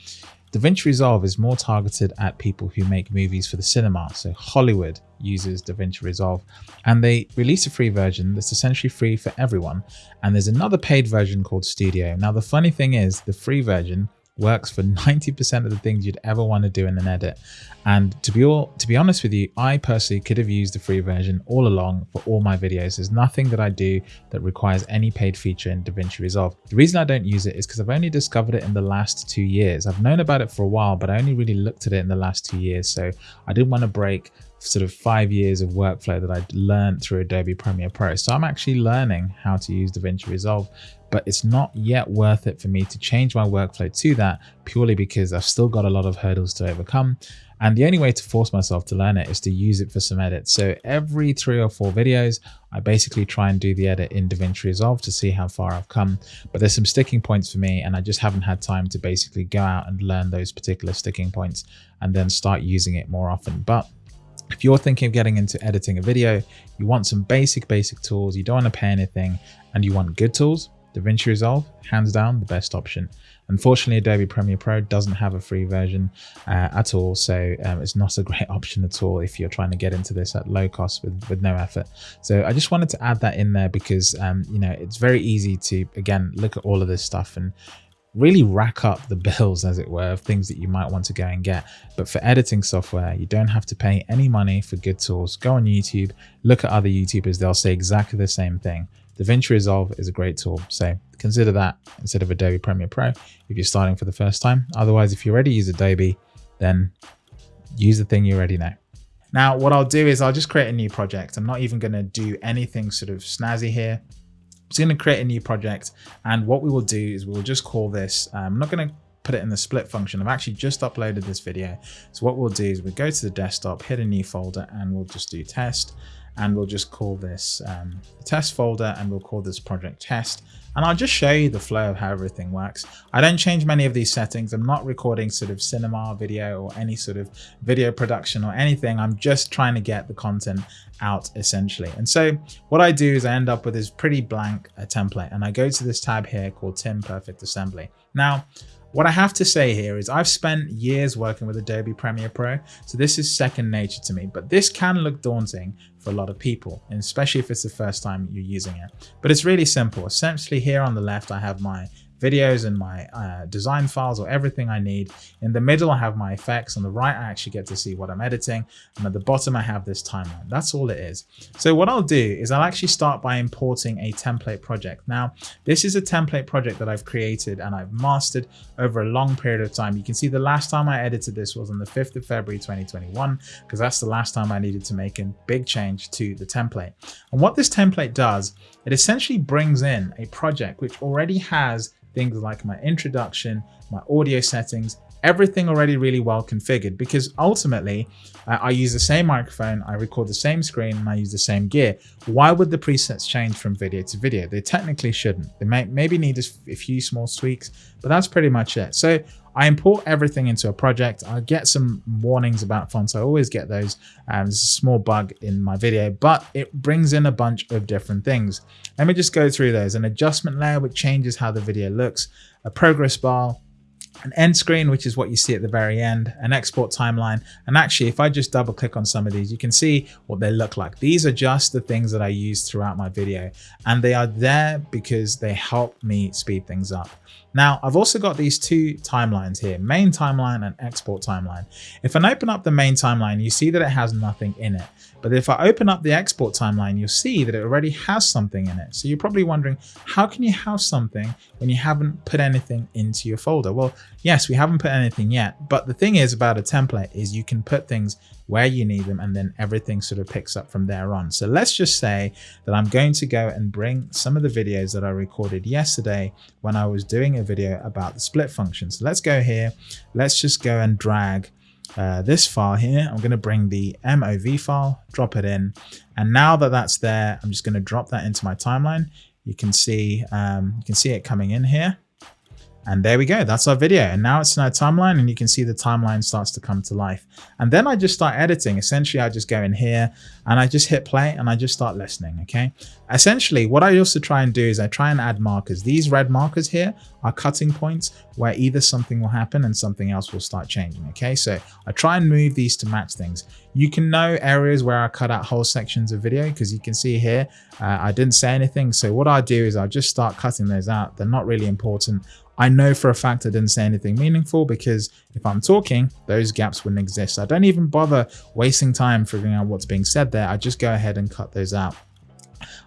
DaVinci Resolve is more targeted at people who make movies for the cinema. So Hollywood uses DaVinci Resolve and they release a free version that's essentially free for everyone. And there's another paid version called Studio. Now, the funny thing is the free version works for 90% of the things you'd ever want to do in an edit. And to be all to be honest with you, I personally could have used the free version all along for all my videos. There's nothing that I do that requires any paid feature in DaVinci Resolve. The reason I don't use it is because I've only discovered it in the last two years. I've known about it for a while, but I only really looked at it in the last two years. So I didn't want to break sort of five years of workflow that I learned through Adobe Premiere Pro. So I'm actually learning how to use DaVinci Resolve but it's not yet worth it for me to change my workflow to that purely because I've still got a lot of hurdles to overcome. And the only way to force myself to learn it is to use it for some edits. So every three or four videos, I basically try and do the edit in DaVinci Resolve to see how far I've come. But there's some sticking points for me and I just haven't had time to basically go out and learn those particular sticking points and then start using it more often. But if you're thinking of getting into editing a video, you want some basic, basic tools, you don't want to pay anything, and you want good tools, DaVinci Resolve, hands down the best option. Unfortunately, Adobe Premiere Pro doesn't have a free version uh, at all, so um, it's not a great option at all if you're trying to get into this at low cost with, with no effort. So I just wanted to add that in there because, um, you know, it's very easy to, again, look at all of this stuff and really rack up the bills, as it were, of things that you might want to go and get. But for editing software, you don't have to pay any money for good tools. Go on YouTube, look at other YouTubers, they'll say exactly the same thing. DaVinci Resolve is a great tool, so consider that instead of Adobe Premiere Pro if you're starting for the first time. Otherwise, if you already use Adobe, then use the thing you already know. Now, what I'll do is I'll just create a new project. I'm not even going to do anything sort of snazzy here. I'm just going to create a new project. And what we will do is we'll just call this, um, I'm not going to put it in the split function. I've actually just uploaded this video. So what we'll do is we go to the desktop, hit a new folder, and we'll just do test and we'll just call this um, test folder and we'll call this project test. And I'll just show you the flow of how everything works. I don't change many of these settings. I'm not recording sort of cinema video or any sort of video production or anything. I'm just trying to get the content out essentially. And so what I do is I end up with this pretty blank uh, template and I go to this tab here called Tim Perfect Assembly. Now, what I have to say here is I've spent years working with Adobe Premiere Pro, so this is second nature to me, but this can look daunting for a lot of people, and especially if it's the first time you're using it. But it's really simple. Essentially here on the left, I have my videos and my uh, design files or everything I need. In the middle, I have my effects. On the right, I actually get to see what I'm editing. And at the bottom, I have this timeline. That's all it is. So what I'll do is I'll actually start by importing a template project. Now, this is a template project that I've created and I've mastered over a long period of time. You can see the last time I edited this was on the 5th of February 2021, because that's the last time I needed to make a big change to the template. And what this template does, it essentially brings in a project which already has things like my introduction, my audio settings, everything already really well configured because ultimately uh, I use the same microphone, I record the same screen and I use the same gear. Why would the presets change from video to video? They technically shouldn't. They may maybe need a, a few small tweaks, but that's pretty much it. So I import everything into a project. I get some warnings about fonts. I always get those. Um, there's a small bug in my video, but it brings in a bunch of different things. Let me just go through those. An adjustment layer, which changes how the video looks, a progress bar, an end screen, which is what you see at the very end, an export timeline. And actually, if I just double click on some of these, you can see what they look like. These are just the things that I use throughout my video. And they are there because they help me speed things up. Now, I've also got these two timelines here, main timeline and export timeline. If I open up the main timeline, you see that it has nothing in it. But if I open up the export timeline, you'll see that it already has something in it. So you're probably wondering, how can you have something when you haven't put anything into your folder? Well, yes, we haven't put anything yet. But the thing is about a template is you can put things where you need them and then everything sort of picks up from there on. So let's just say that I'm going to go and bring some of the videos that I recorded yesterday when I was doing a video about the split function. So let's go here. Let's just go and drag uh, this file here. I'm going to bring the MOV file, drop it in. And now that that's there, I'm just going to drop that into my timeline. You can see, um, you can see it coming in here. And there we go, that's our video. And now it's in our timeline and you can see the timeline starts to come to life. And then I just start editing. Essentially, I just go in here and I just hit play and I just start listening, okay? Essentially, what I also try and do is I try and add markers. These red markers here are cutting points where either something will happen and something else will start changing, okay? So I try and move these to match things. You can know areas where I cut out whole sections of video because you can see here, uh, I didn't say anything. So what I do is I'll just start cutting those out. They're not really important. I know for a fact I didn't say anything meaningful because if I'm talking, those gaps wouldn't exist. I don't even bother wasting time figuring out what's being said there. I just go ahead and cut those out.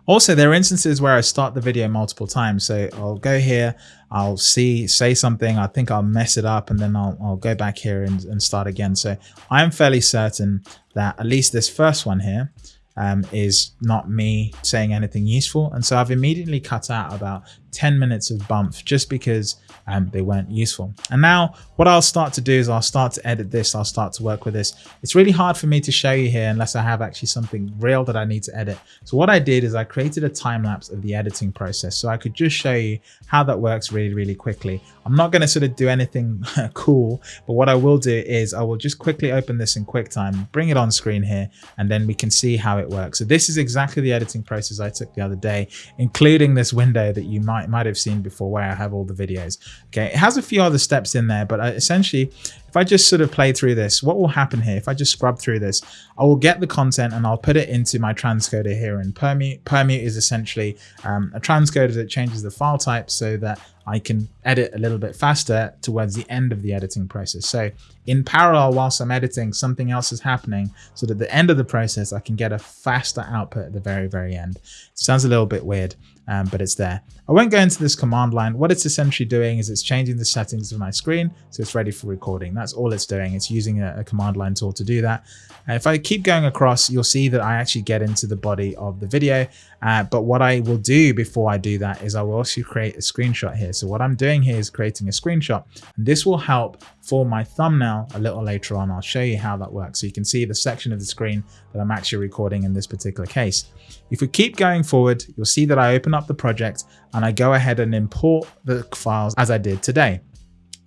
Also, there are instances where I start the video multiple times. So I'll go here, I'll see, say something, I think I'll mess it up and then I'll, I'll go back here and, and start again. So I'm fairly certain that at least this first one here um, is not me saying anything useful. And so I've immediately cut out about 10 minutes of bump just because um, they weren't useful. And now what I'll start to do is I'll start to edit this. I'll start to work with this. It's really hard for me to show you here unless I have actually something real that I need to edit. So what I did is I created a time lapse of the editing process. So I could just show you how that works really, really quickly. I'm not going to sort of do anything cool, but what I will do is I will just quickly open this in QuickTime, bring it on screen here, and then we can see how it works. So this is exactly the editing process I took the other day, including this window that you might might have seen before where I have all the videos. Okay, it has a few other steps in there, but uh, essentially, if I just sort of play through this, what will happen here? If I just scrub through this, I will get the content and I'll put it into my transcoder here. And permute, permute is essentially um, a transcoder that changes the file type so that I can edit a little bit faster towards the end of the editing process. So in parallel, whilst I'm editing, something else is happening so that at the end of the process, I can get a faster output at the very, very end. Sounds a little bit weird, um, but it's there. I won't go into this command line. What it's essentially doing is it's changing the settings of my screen so it's ready for recording. That's all it's doing. It's using a, a command line tool to do that. And if I keep going across, you'll see that I actually get into the body of the video. Uh, but what I will do before I do that is I will also create a screenshot here. So what I'm doing here is creating a screenshot and this will help for my thumbnail a little later on. I'll show you how that works. So you can see the section of the screen that I'm actually recording in this particular case. If we keep going forward, you'll see that I open up the project and I go ahead and import the files as I did today.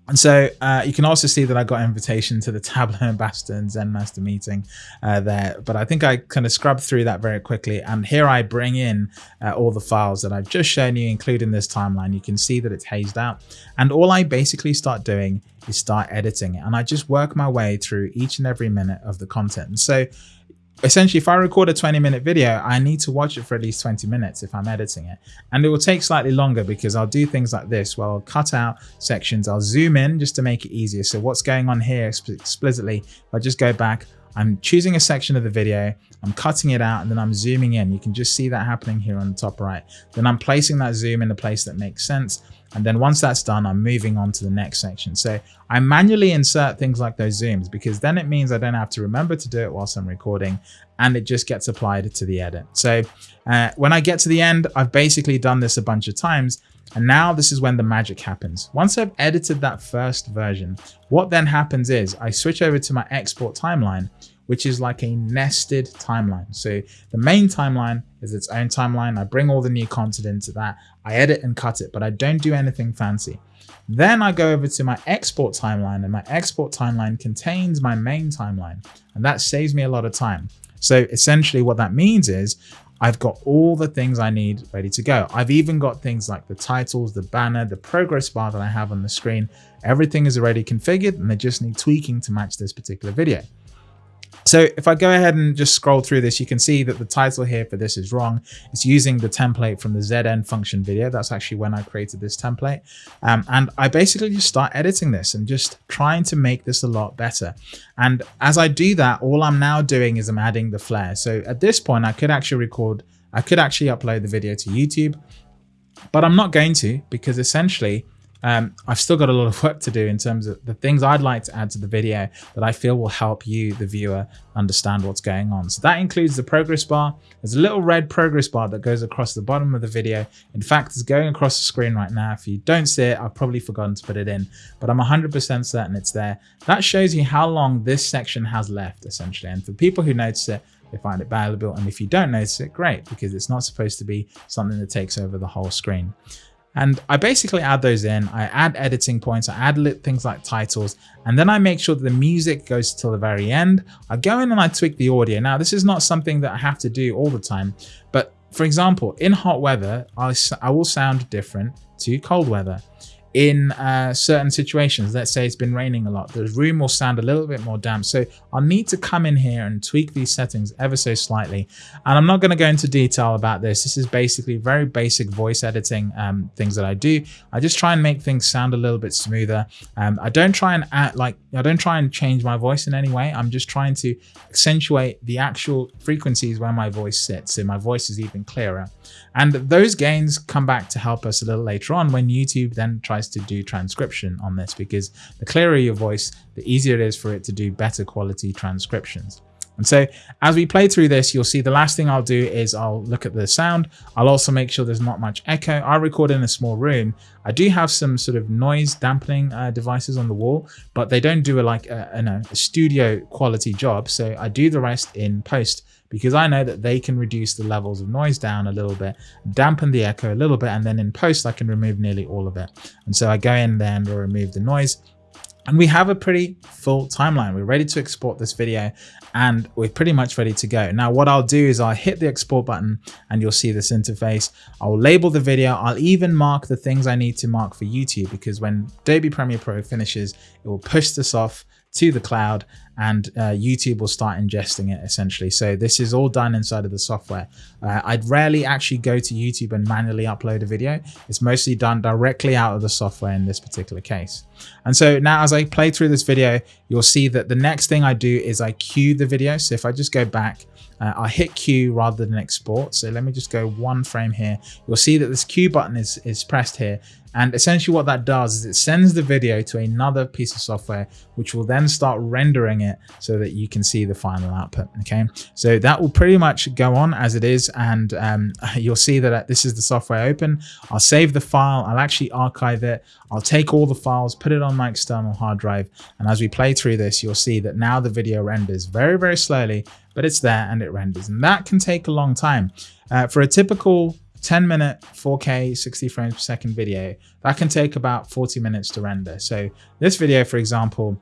And so uh, you can also see that I got invitation to the Tableau and Zen Master meeting uh, there, but I think I kind of scrubbed through that very quickly. And here I bring in uh, all the files that I've just shown you, including this timeline. You can see that it's hazed out. And all I basically start doing is start editing it. And I just work my way through each and every minute of the content. And so essentially if I record a 20 minute video, I need to watch it for at least 20 minutes if I'm editing it. And it will take slightly longer because I'll do things like this where I'll cut out sections, I'll zoom in just to make it easier. So what's going on here explicitly, if I just go back, I'm choosing a section of the video, I'm cutting it out and then I'm zooming in. You can just see that happening here on the top right. Then I'm placing that zoom in a place that makes sense. And then once that's done, I'm moving on to the next section. So I manually insert things like those zooms because then it means I don't have to remember to do it whilst I'm recording and it just gets applied to the edit. So uh, when I get to the end, I've basically done this a bunch of times. And now this is when the magic happens. Once I've edited that first version, what then happens is I switch over to my export timeline, which is like a nested timeline. So the main timeline is its own timeline. I bring all the new content into that. I edit and cut it, but I don't do anything fancy. Then I go over to my export timeline and my export timeline contains my main timeline and that saves me a lot of time. So essentially what that means is I've got all the things I need ready to go. I've even got things like the titles, the banner, the progress bar that I have on the screen. Everything is already configured and they just need tweaking to match this particular video. So if I go ahead and just scroll through this, you can see that the title here for this is wrong. It's using the template from the ZN function video. That's actually when I created this template. Um, and I basically just start editing this and just trying to make this a lot better. And as I do that, all I'm now doing is I'm adding the flare. So at this point, I could actually record, I could actually upload the video to YouTube, but I'm not going to because essentially um, I've still got a lot of work to do in terms of the things I'd like to add to the video that I feel will help you, the viewer, understand what's going on. So that includes the progress bar. There's a little red progress bar that goes across the bottom of the video. In fact, it's going across the screen right now. If you don't see it, I've probably forgotten to put it in, but I'm 100% certain it's there. That shows you how long this section has left, essentially. And for people who notice it, they find it valuable. And if you don't notice it, great, because it's not supposed to be something that takes over the whole screen. And I basically add those in. I add editing points, I add things like titles, and then I make sure that the music goes till the very end. I go in and I tweak the audio. Now, this is not something that I have to do all the time, but for example, in hot weather, I, I will sound different to cold weather. In uh, certain situations. Let's say it's been raining a lot. The room will sound a little bit more damp. So I'll need to come in here and tweak these settings ever so slightly. And I'm not going to go into detail about this. This is basically very basic voice editing um, things that I do. I just try and make things sound a little bit smoother. Um, I don't try and act like, I don't try and change my voice in any way. I'm just trying to accentuate the actual frequencies where my voice sits. So my voice is even clearer. And those gains come back to help us a little later on when YouTube then tries to do transcription on this because the clearer your voice, the easier it is for it to do better quality transcriptions. And so as we play through this, you'll see the last thing I'll do is I'll look at the sound. I'll also make sure there's not much echo. I record in a small room. I do have some sort of noise dampening uh, devices on the wall, but they don't do a, like a, a, a studio quality job. So I do the rest in post because I know that they can reduce the levels of noise down a little bit, dampen the echo a little bit, and then in post I can remove nearly all of it. And so I go in there and remove the noise. And we have a pretty full timeline. We're ready to export this video and we're pretty much ready to go. Now, what I'll do is I'll hit the export button and you'll see this interface. I'll label the video. I'll even mark the things I need to mark for YouTube because when Adobe Premiere Pro finishes, it will push this off to the cloud and uh, YouTube will start ingesting it essentially. So this is all done inside of the software. Uh, I'd rarely actually go to YouTube and manually upload a video. It's mostly done directly out of the software in this particular case. And so now as I play through this video, you'll see that the next thing I do is I cue the video. So if I just go back, uh, I hit Q rather than export. So let me just go one frame here. You'll see that this Q button is, is pressed here and essentially what that does is it sends the video to another piece of software, which will then start rendering it so that you can see the final output. Okay, so that will pretty much go on as it is. And um, you'll see that uh, this is the software open. I'll save the file. I'll actually archive it. I'll take all the files, put it on my external hard drive. And as we play through this, you'll see that now the video renders very, very slowly, but it's there and it renders. And that can take a long time. Uh, for a typical 10 minute 4K 60 frames per second video, that can take about 40 minutes to render. So this video, for example,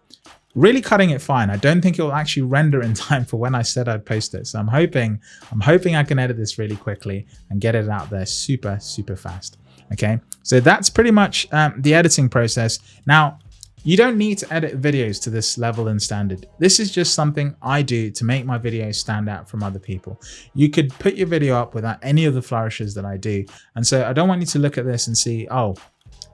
really cutting it fine. I don't think it will actually render in time for when I said I'd post it. So I'm hoping, I'm hoping I can edit this really quickly and get it out there super, super fast. Okay, so that's pretty much um, the editing process. Now, you don't need to edit videos to this level and standard. This is just something I do to make my videos stand out from other people. You could put your video up without any of the flourishes that I do. And so I don't want you to look at this and see, oh,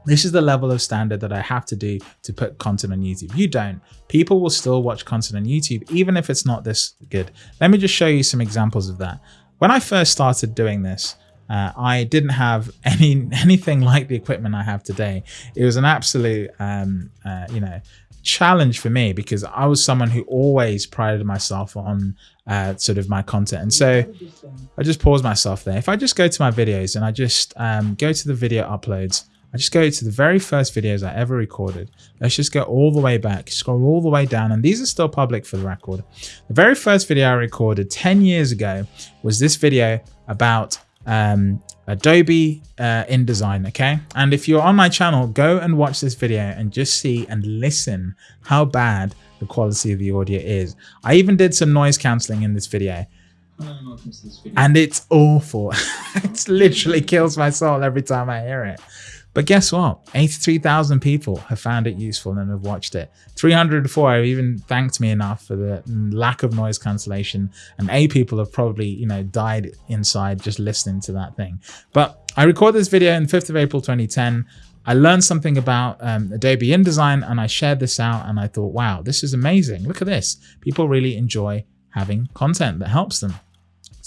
this is the level of standard that I have to do to put content on YouTube. You don't. People will still watch content on YouTube, even if it's not this good. Let me just show you some examples of that. When I first started doing this, uh, I didn't have any anything like the equipment I have today. It was an absolute, um, uh, you know, challenge for me because I was someone who always prided myself on uh, sort of my content. And so I just pause myself there. If I just go to my videos and I just um, go to the video uploads, I just go to the very first videos I ever recorded. Let's just go all the way back, scroll all the way down, and these are still public for the record. The very first video I recorded 10 years ago was this video about um, Adobe uh, InDesign, okay? And if you're on my channel, go and watch this video and just see and listen how bad the quality of the audio is. I even did some noise cancelling in this video. And it's awful. it literally kills my soul every time I hear it. But guess what? 83,000 people have found it useful and have watched it. 304 have even thanked me enough for the lack of noise cancellation. And eight people have probably, you know, died inside just listening to that thing. But I recorded this video on 5th of April 2010. I learned something about um, Adobe InDesign and I shared this out and I thought, wow, this is amazing. Look at this. People really enjoy having content that helps them.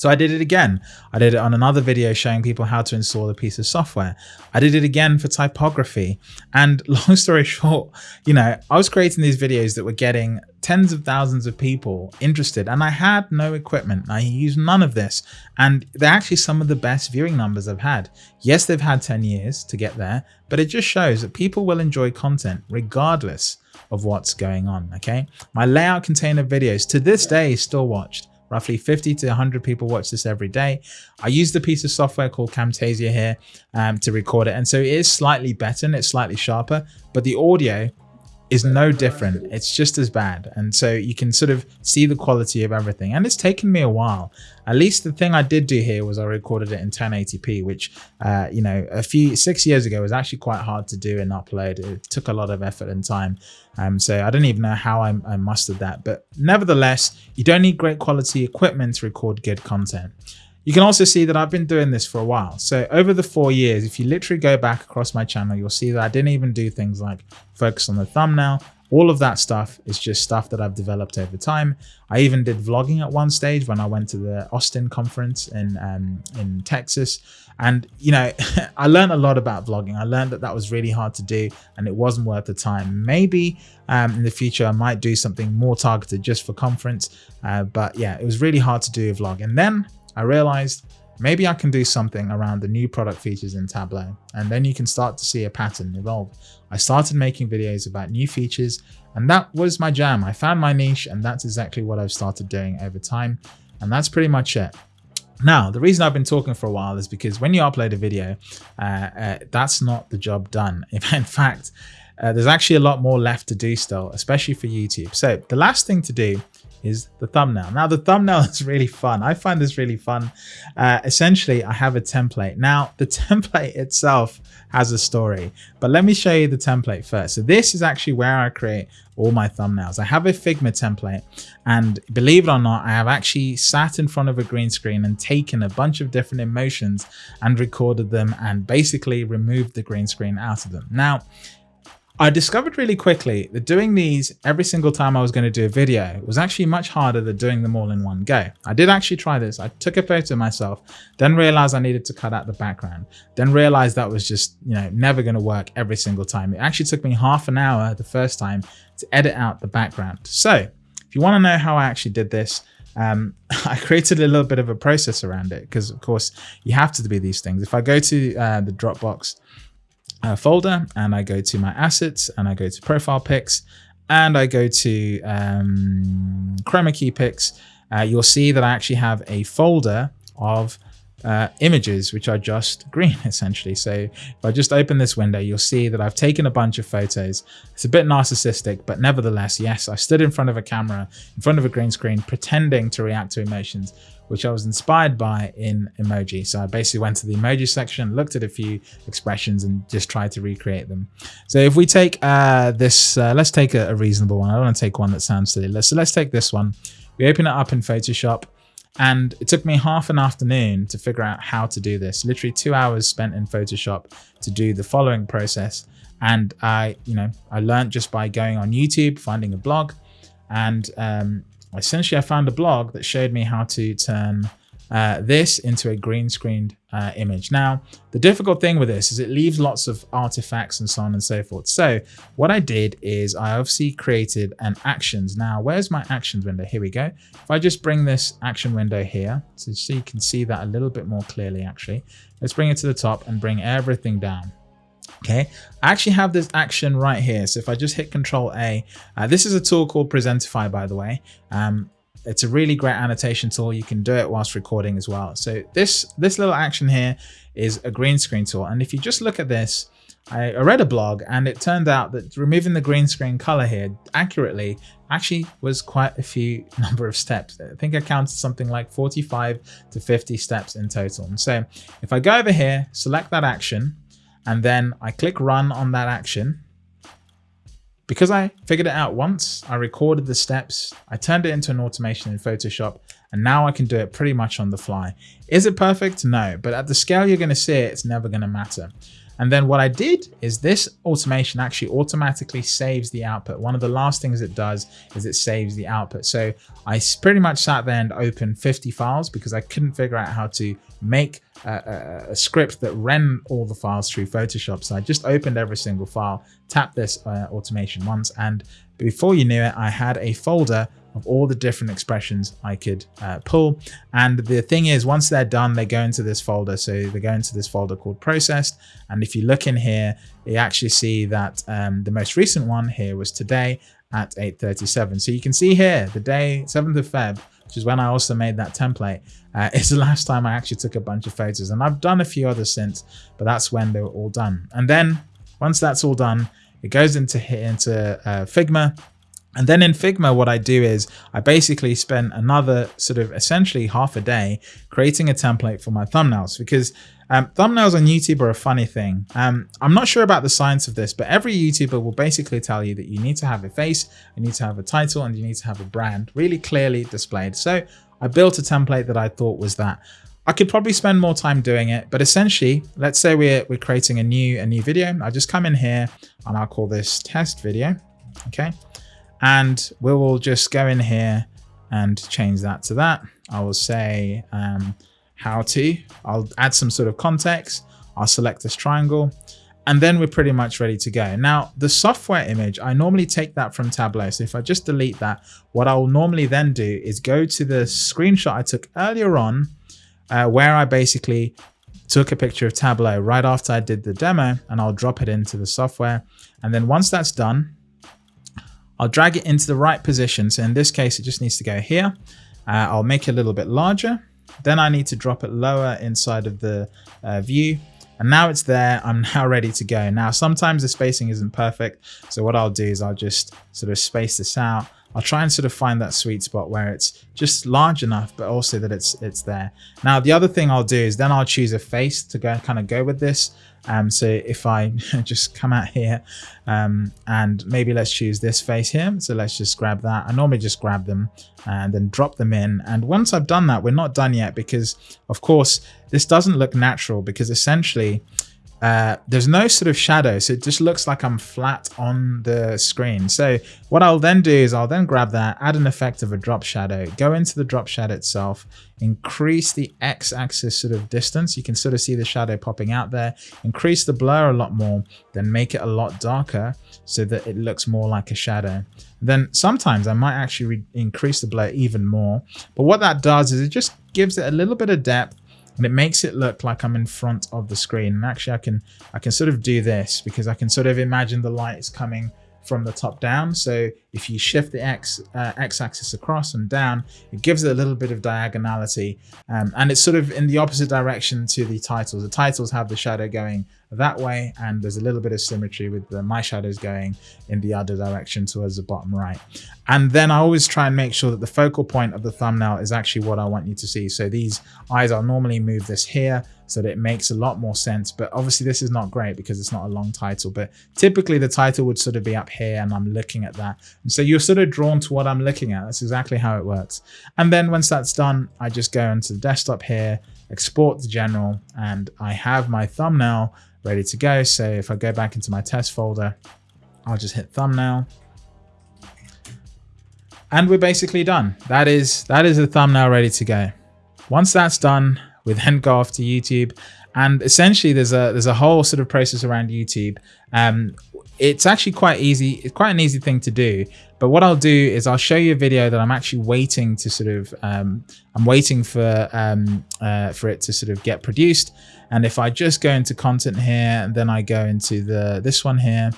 So I did it again. I did it on another video showing people how to install a piece of software. I did it again for typography. And long story short, you know, I was creating these videos that were getting tens of thousands of people interested and I had no equipment. I used none of this and they're actually some of the best viewing numbers I've had. Yes, they've had 10 years to get there, but it just shows that people will enjoy content regardless of what's going on. Okay. My layout container videos to this day is still watched. Roughly 50 to 100 people watch this every day. I used a piece of software called Camtasia here um, to record it. And so it is slightly better and it's slightly sharper, but the audio is no different. It's just as bad. And so you can sort of see the quality of everything. And it's taken me a while. At least the thing I did do here was I recorded it in 1080p, which, uh, you know, a few six years ago was actually quite hard to do and upload. It took a lot of effort and time. Um, so I don't even know how I, I mustered that. But nevertheless, you don't need great quality equipment to record good content. You can also see that I've been doing this for a while. So over the four years, if you literally go back across my channel, you'll see that I didn't even do things like focus on the thumbnail. All of that stuff is just stuff that I've developed over time. I even did vlogging at one stage when I went to the Austin conference in, um, in Texas. And, you know, I learned a lot about vlogging. I learned that that was really hard to do and it wasn't worth the time. Maybe um, in the future, I might do something more targeted just for conference. Uh, but yeah, it was really hard to do a vlog. And then I realized maybe I can do something around the new product features in Tableau, and then you can start to see a pattern evolve. I started making videos about new features, and that was my jam. I found my niche, and that's exactly what I've started doing over time, and that's pretty much it. Now, the reason I've been talking for a while is because when you upload a video, uh, uh, that's not the job done. In fact, uh, there's actually a lot more left to do still, especially for YouTube. So the last thing to do is the thumbnail. Now the thumbnail is really fun. I find this really fun. Uh, essentially, I have a template. Now the template itself has a story, but let me show you the template first. So this is actually where I create all my thumbnails. I have a Figma template and believe it or not, I have actually sat in front of a green screen and taken a bunch of different emotions and recorded them and basically removed the green screen out of them. Now, I discovered really quickly that doing these every single time I was going to do a video was actually much harder than doing them all in one go. I did actually try this. I took a photo of myself, then realized I needed to cut out the background, then realized that was just, you know, never going to work every single time. It actually took me half an hour the first time to edit out the background. So if you want to know how I actually did this, um, I created a little bit of a process around it because of course you have to do these things. If I go to uh, the Dropbox uh, folder and I go to my assets and I go to profile pics and I go to um, chroma key pics, uh, you'll see that I actually have a folder of uh, images, which are just green essentially. So if I just open this window, you'll see that I've taken a bunch of photos. It's a bit narcissistic, but nevertheless, yes, I stood in front of a camera, in front of a green screen, pretending to react to emotions which I was inspired by in emoji. So I basically went to the emoji section, looked at a few expressions and just tried to recreate them. So if we take uh, this, uh, let's take a, a, reasonable one. I don't want to take one that sounds silly. So let's take this one. We open it up in Photoshop and it took me half an afternoon to figure out how to do this. Literally two hours spent in Photoshop to do the following process. And I, you know, I learned just by going on YouTube, finding a blog and um, essentially I found a blog that showed me how to turn uh, this into a green screened uh, image. Now, the difficult thing with this is it leaves lots of artifacts and so on and so forth. So what I did is I obviously created an actions. Now, where's my actions window? Here we go. If I just bring this action window here, so, you can see that a little bit more clearly, actually. Let's bring it to the top and bring everything down. Okay, I actually have this action right here. So if I just hit Control A, uh, this is a tool called Presentify, by the way. Um, it's a really great annotation tool. You can do it whilst recording as well. So this, this little action here is a green screen tool. And if you just look at this, I read a blog and it turned out that removing the green screen color here accurately actually was quite a few number of steps. I think I counted something like 45 to 50 steps in total. And so if I go over here, select that action, and then I click run on that action. Because I figured it out once, I recorded the steps, I turned it into an automation in Photoshop, and now I can do it pretty much on the fly. Is it perfect? No, but at the scale you're going to see it, it's never going to matter. And then what I did is this automation actually automatically saves the output. One of the last things it does is it saves the output. So I pretty much sat there and opened 50 files because I couldn't figure out how to make a, a, a script that ran all the files through Photoshop. So I just opened every single file, tapped this uh, automation once, and before you knew it, I had a folder of all the different expressions I could uh, pull. And the thing is, once they're done, they go into this folder. So they go into this folder called processed. And if you look in here, you actually see that um, the most recent one here was today at 8.37. So you can see here, the day 7th of Feb, which is when I also made that template, uh, is the last time I actually took a bunch of photos. And I've done a few others since, but that's when they were all done. And then once that's all done, it goes into, into uh, Figma. And then in Figma, what I do is I basically spend another sort of essentially half a day creating a template for my thumbnails because um, thumbnails on YouTube are a funny thing. Um, I'm not sure about the science of this, but every YouTuber will basically tell you that you need to have a face, you need to have a title, and you need to have a brand really clearly displayed. So I built a template that I thought was that. I could probably spend more time doing it, but essentially, let's say we're, we're creating a new, a new video. I'll just come in here and I'll call this test video. Okay. And we will just go in here and change that to that. I will say um, how to, I'll add some sort of context. I'll select this triangle and then we're pretty much ready to go. Now, the software image, I normally take that from Tableau. So if I just delete that, what I will normally then do is go to the screenshot I took earlier on uh, where I basically took a picture of Tableau right after I did the demo and I'll drop it into the software. And then once that's done, I'll drag it into the right position. So in this case, it just needs to go here. Uh, I'll make it a little bit larger. Then I need to drop it lower inside of the uh, view. And now it's there. I'm now ready to go. Now, sometimes the spacing isn't perfect. So what I'll do is I'll just sort of space this out. I'll try and sort of find that sweet spot where it's just large enough, but also that it's it's there. Now, the other thing I'll do is then I'll choose a face to go kind of go with this. Um, so if I just come out here um, and maybe let's choose this face here. So let's just grab that. I normally just grab them and then drop them in. And once I've done that, we're not done yet because of course this doesn't look natural because essentially uh, there's no sort of shadow, so it just looks like I'm flat on the screen. So what I'll then do is I'll then grab that, add an effect of a drop shadow, go into the drop shadow itself, increase the x-axis sort of distance. You can sort of see the shadow popping out there, increase the blur a lot more, then make it a lot darker so that it looks more like a shadow. Then sometimes I might actually increase the blur even more. But what that does is it just gives it a little bit of depth and it makes it look like I'm in front of the screen. And actually I can, I can sort of do this because I can sort of imagine the light is coming from the top down. So if you shift the X, uh, X axis across and down, it gives it a little bit of diagonality. Um, and it's sort of in the opposite direction to the titles. The titles have the shadow going that way and there's a little bit of symmetry with the, my shadows going in the other direction towards the bottom right. And then I always try and make sure that the focal point of the thumbnail is actually what I want you to see. So these eyes, I'll normally move this here so that it makes a lot more sense. But obviously this is not great because it's not a long title, but typically the title would sort of be up here and I'm looking at that. And so you're sort of drawn to what I'm looking at. That's exactly how it works. And then once that's done, I just go into the desktop here, export the general, and I have my thumbnail ready to go. So if I go back into my test folder, I'll just hit thumbnail. And we're basically done. That is that is the thumbnail ready to go. Once that's done, we then go off to YouTube. And essentially there's a there's a whole sort of process around YouTube. Um, it's actually quite easy. It's quite an easy thing to do. But what I'll do is I'll show you a video that I'm actually waiting to sort of, um, I'm waiting for, um, uh, for it to sort of get produced. And if I just go into content here, and then I go into the, this one here,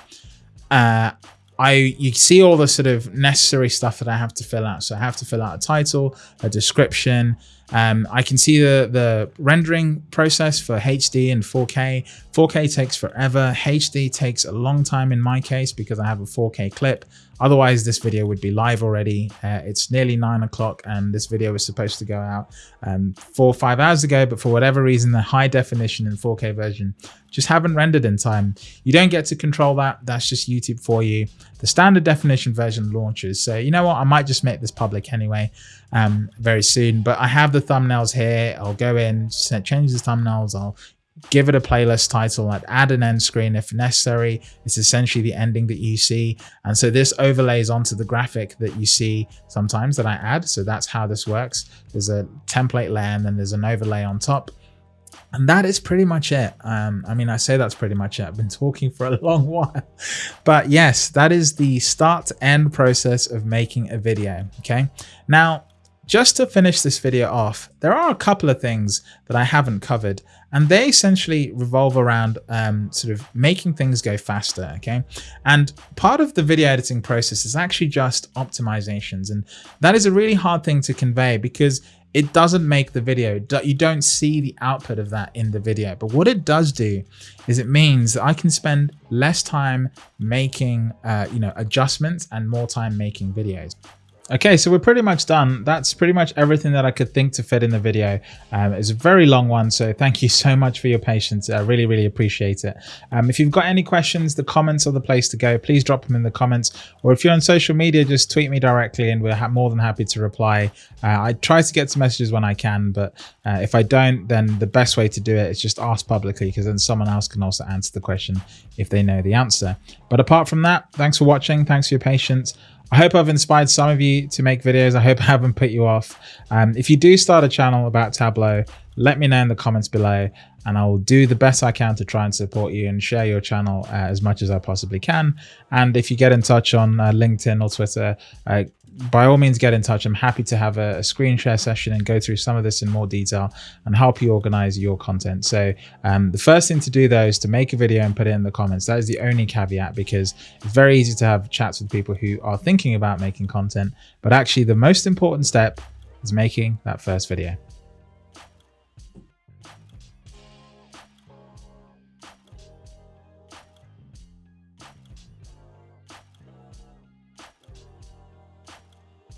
uh, I you see all the sort of necessary stuff that I have to fill out. So I have to fill out a title, a description. Um, I can see the, the rendering process for HD and 4K. 4K takes forever. HD takes a long time in my case because I have a 4K clip. Otherwise, this video would be live already. Uh, it's nearly nine o'clock and this video was supposed to go out um, four or five hours ago, but for whatever reason, the high definition and 4K version just haven't rendered in time. You don't get to control that. That's just YouTube for you. The standard definition version launches. So you know what? I might just make this public anyway um, very soon, but I have the thumbnails here. I'll go in, change the thumbnails. I'll give it a playlist title, I'd add an end screen if necessary. It's essentially the ending that you see. And so this overlays onto the graphic that you see sometimes that I add. So that's how this works. There's a template layer and then there's an overlay on top. And that is pretty much it. Um, I mean, I say that's pretty much it. I've been talking for a long while. But yes, that is the start end process of making a video. Okay. Now, just to finish this video off, there are a couple of things that I haven't covered, and they essentially revolve around um, sort of making things go faster, okay? And part of the video editing process is actually just optimizations, and that is a really hard thing to convey because it doesn't make the video. You don't see the output of that in the video. But what it does do is it means that I can spend less time making, uh, you know, adjustments and more time making videos. Okay, so we're pretty much done. That's pretty much everything that I could think to fit in the video. Um, it's a very long one, so thank you so much for your patience. I really, really appreciate it. Um, if you've got any questions, the comments are the place to go. Please drop them in the comments. Or if you're on social media, just tweet me directly and we're more than happy to reply. Uh, I try to get to messages when I can, but uh, if I don't, then the best way to do it is just ask publicly because then someone else can also answer the question if they know the answer. But apart from that, thanks for watching. Thanks for your patience. I hope I've inspired some of you to make videos. I hope I haven't put you off. Um, if you do start a channel about Tableau, let me know in the comments below and I will do the best I can to try and support you and share your channel uh, as much as I possibly can. And if you get in touch on uh, LinkedIn or Twitter, uh, by all means get in touch. I'm happy to have a, a, screen share session and go through some of this in more detail and help you organize your content. So um, the first thing to do though is to make a video and put it in the comments. That is the only caveat because it's very easy to have chats with people who are thinking about making content, but actually the most important step is making that first video.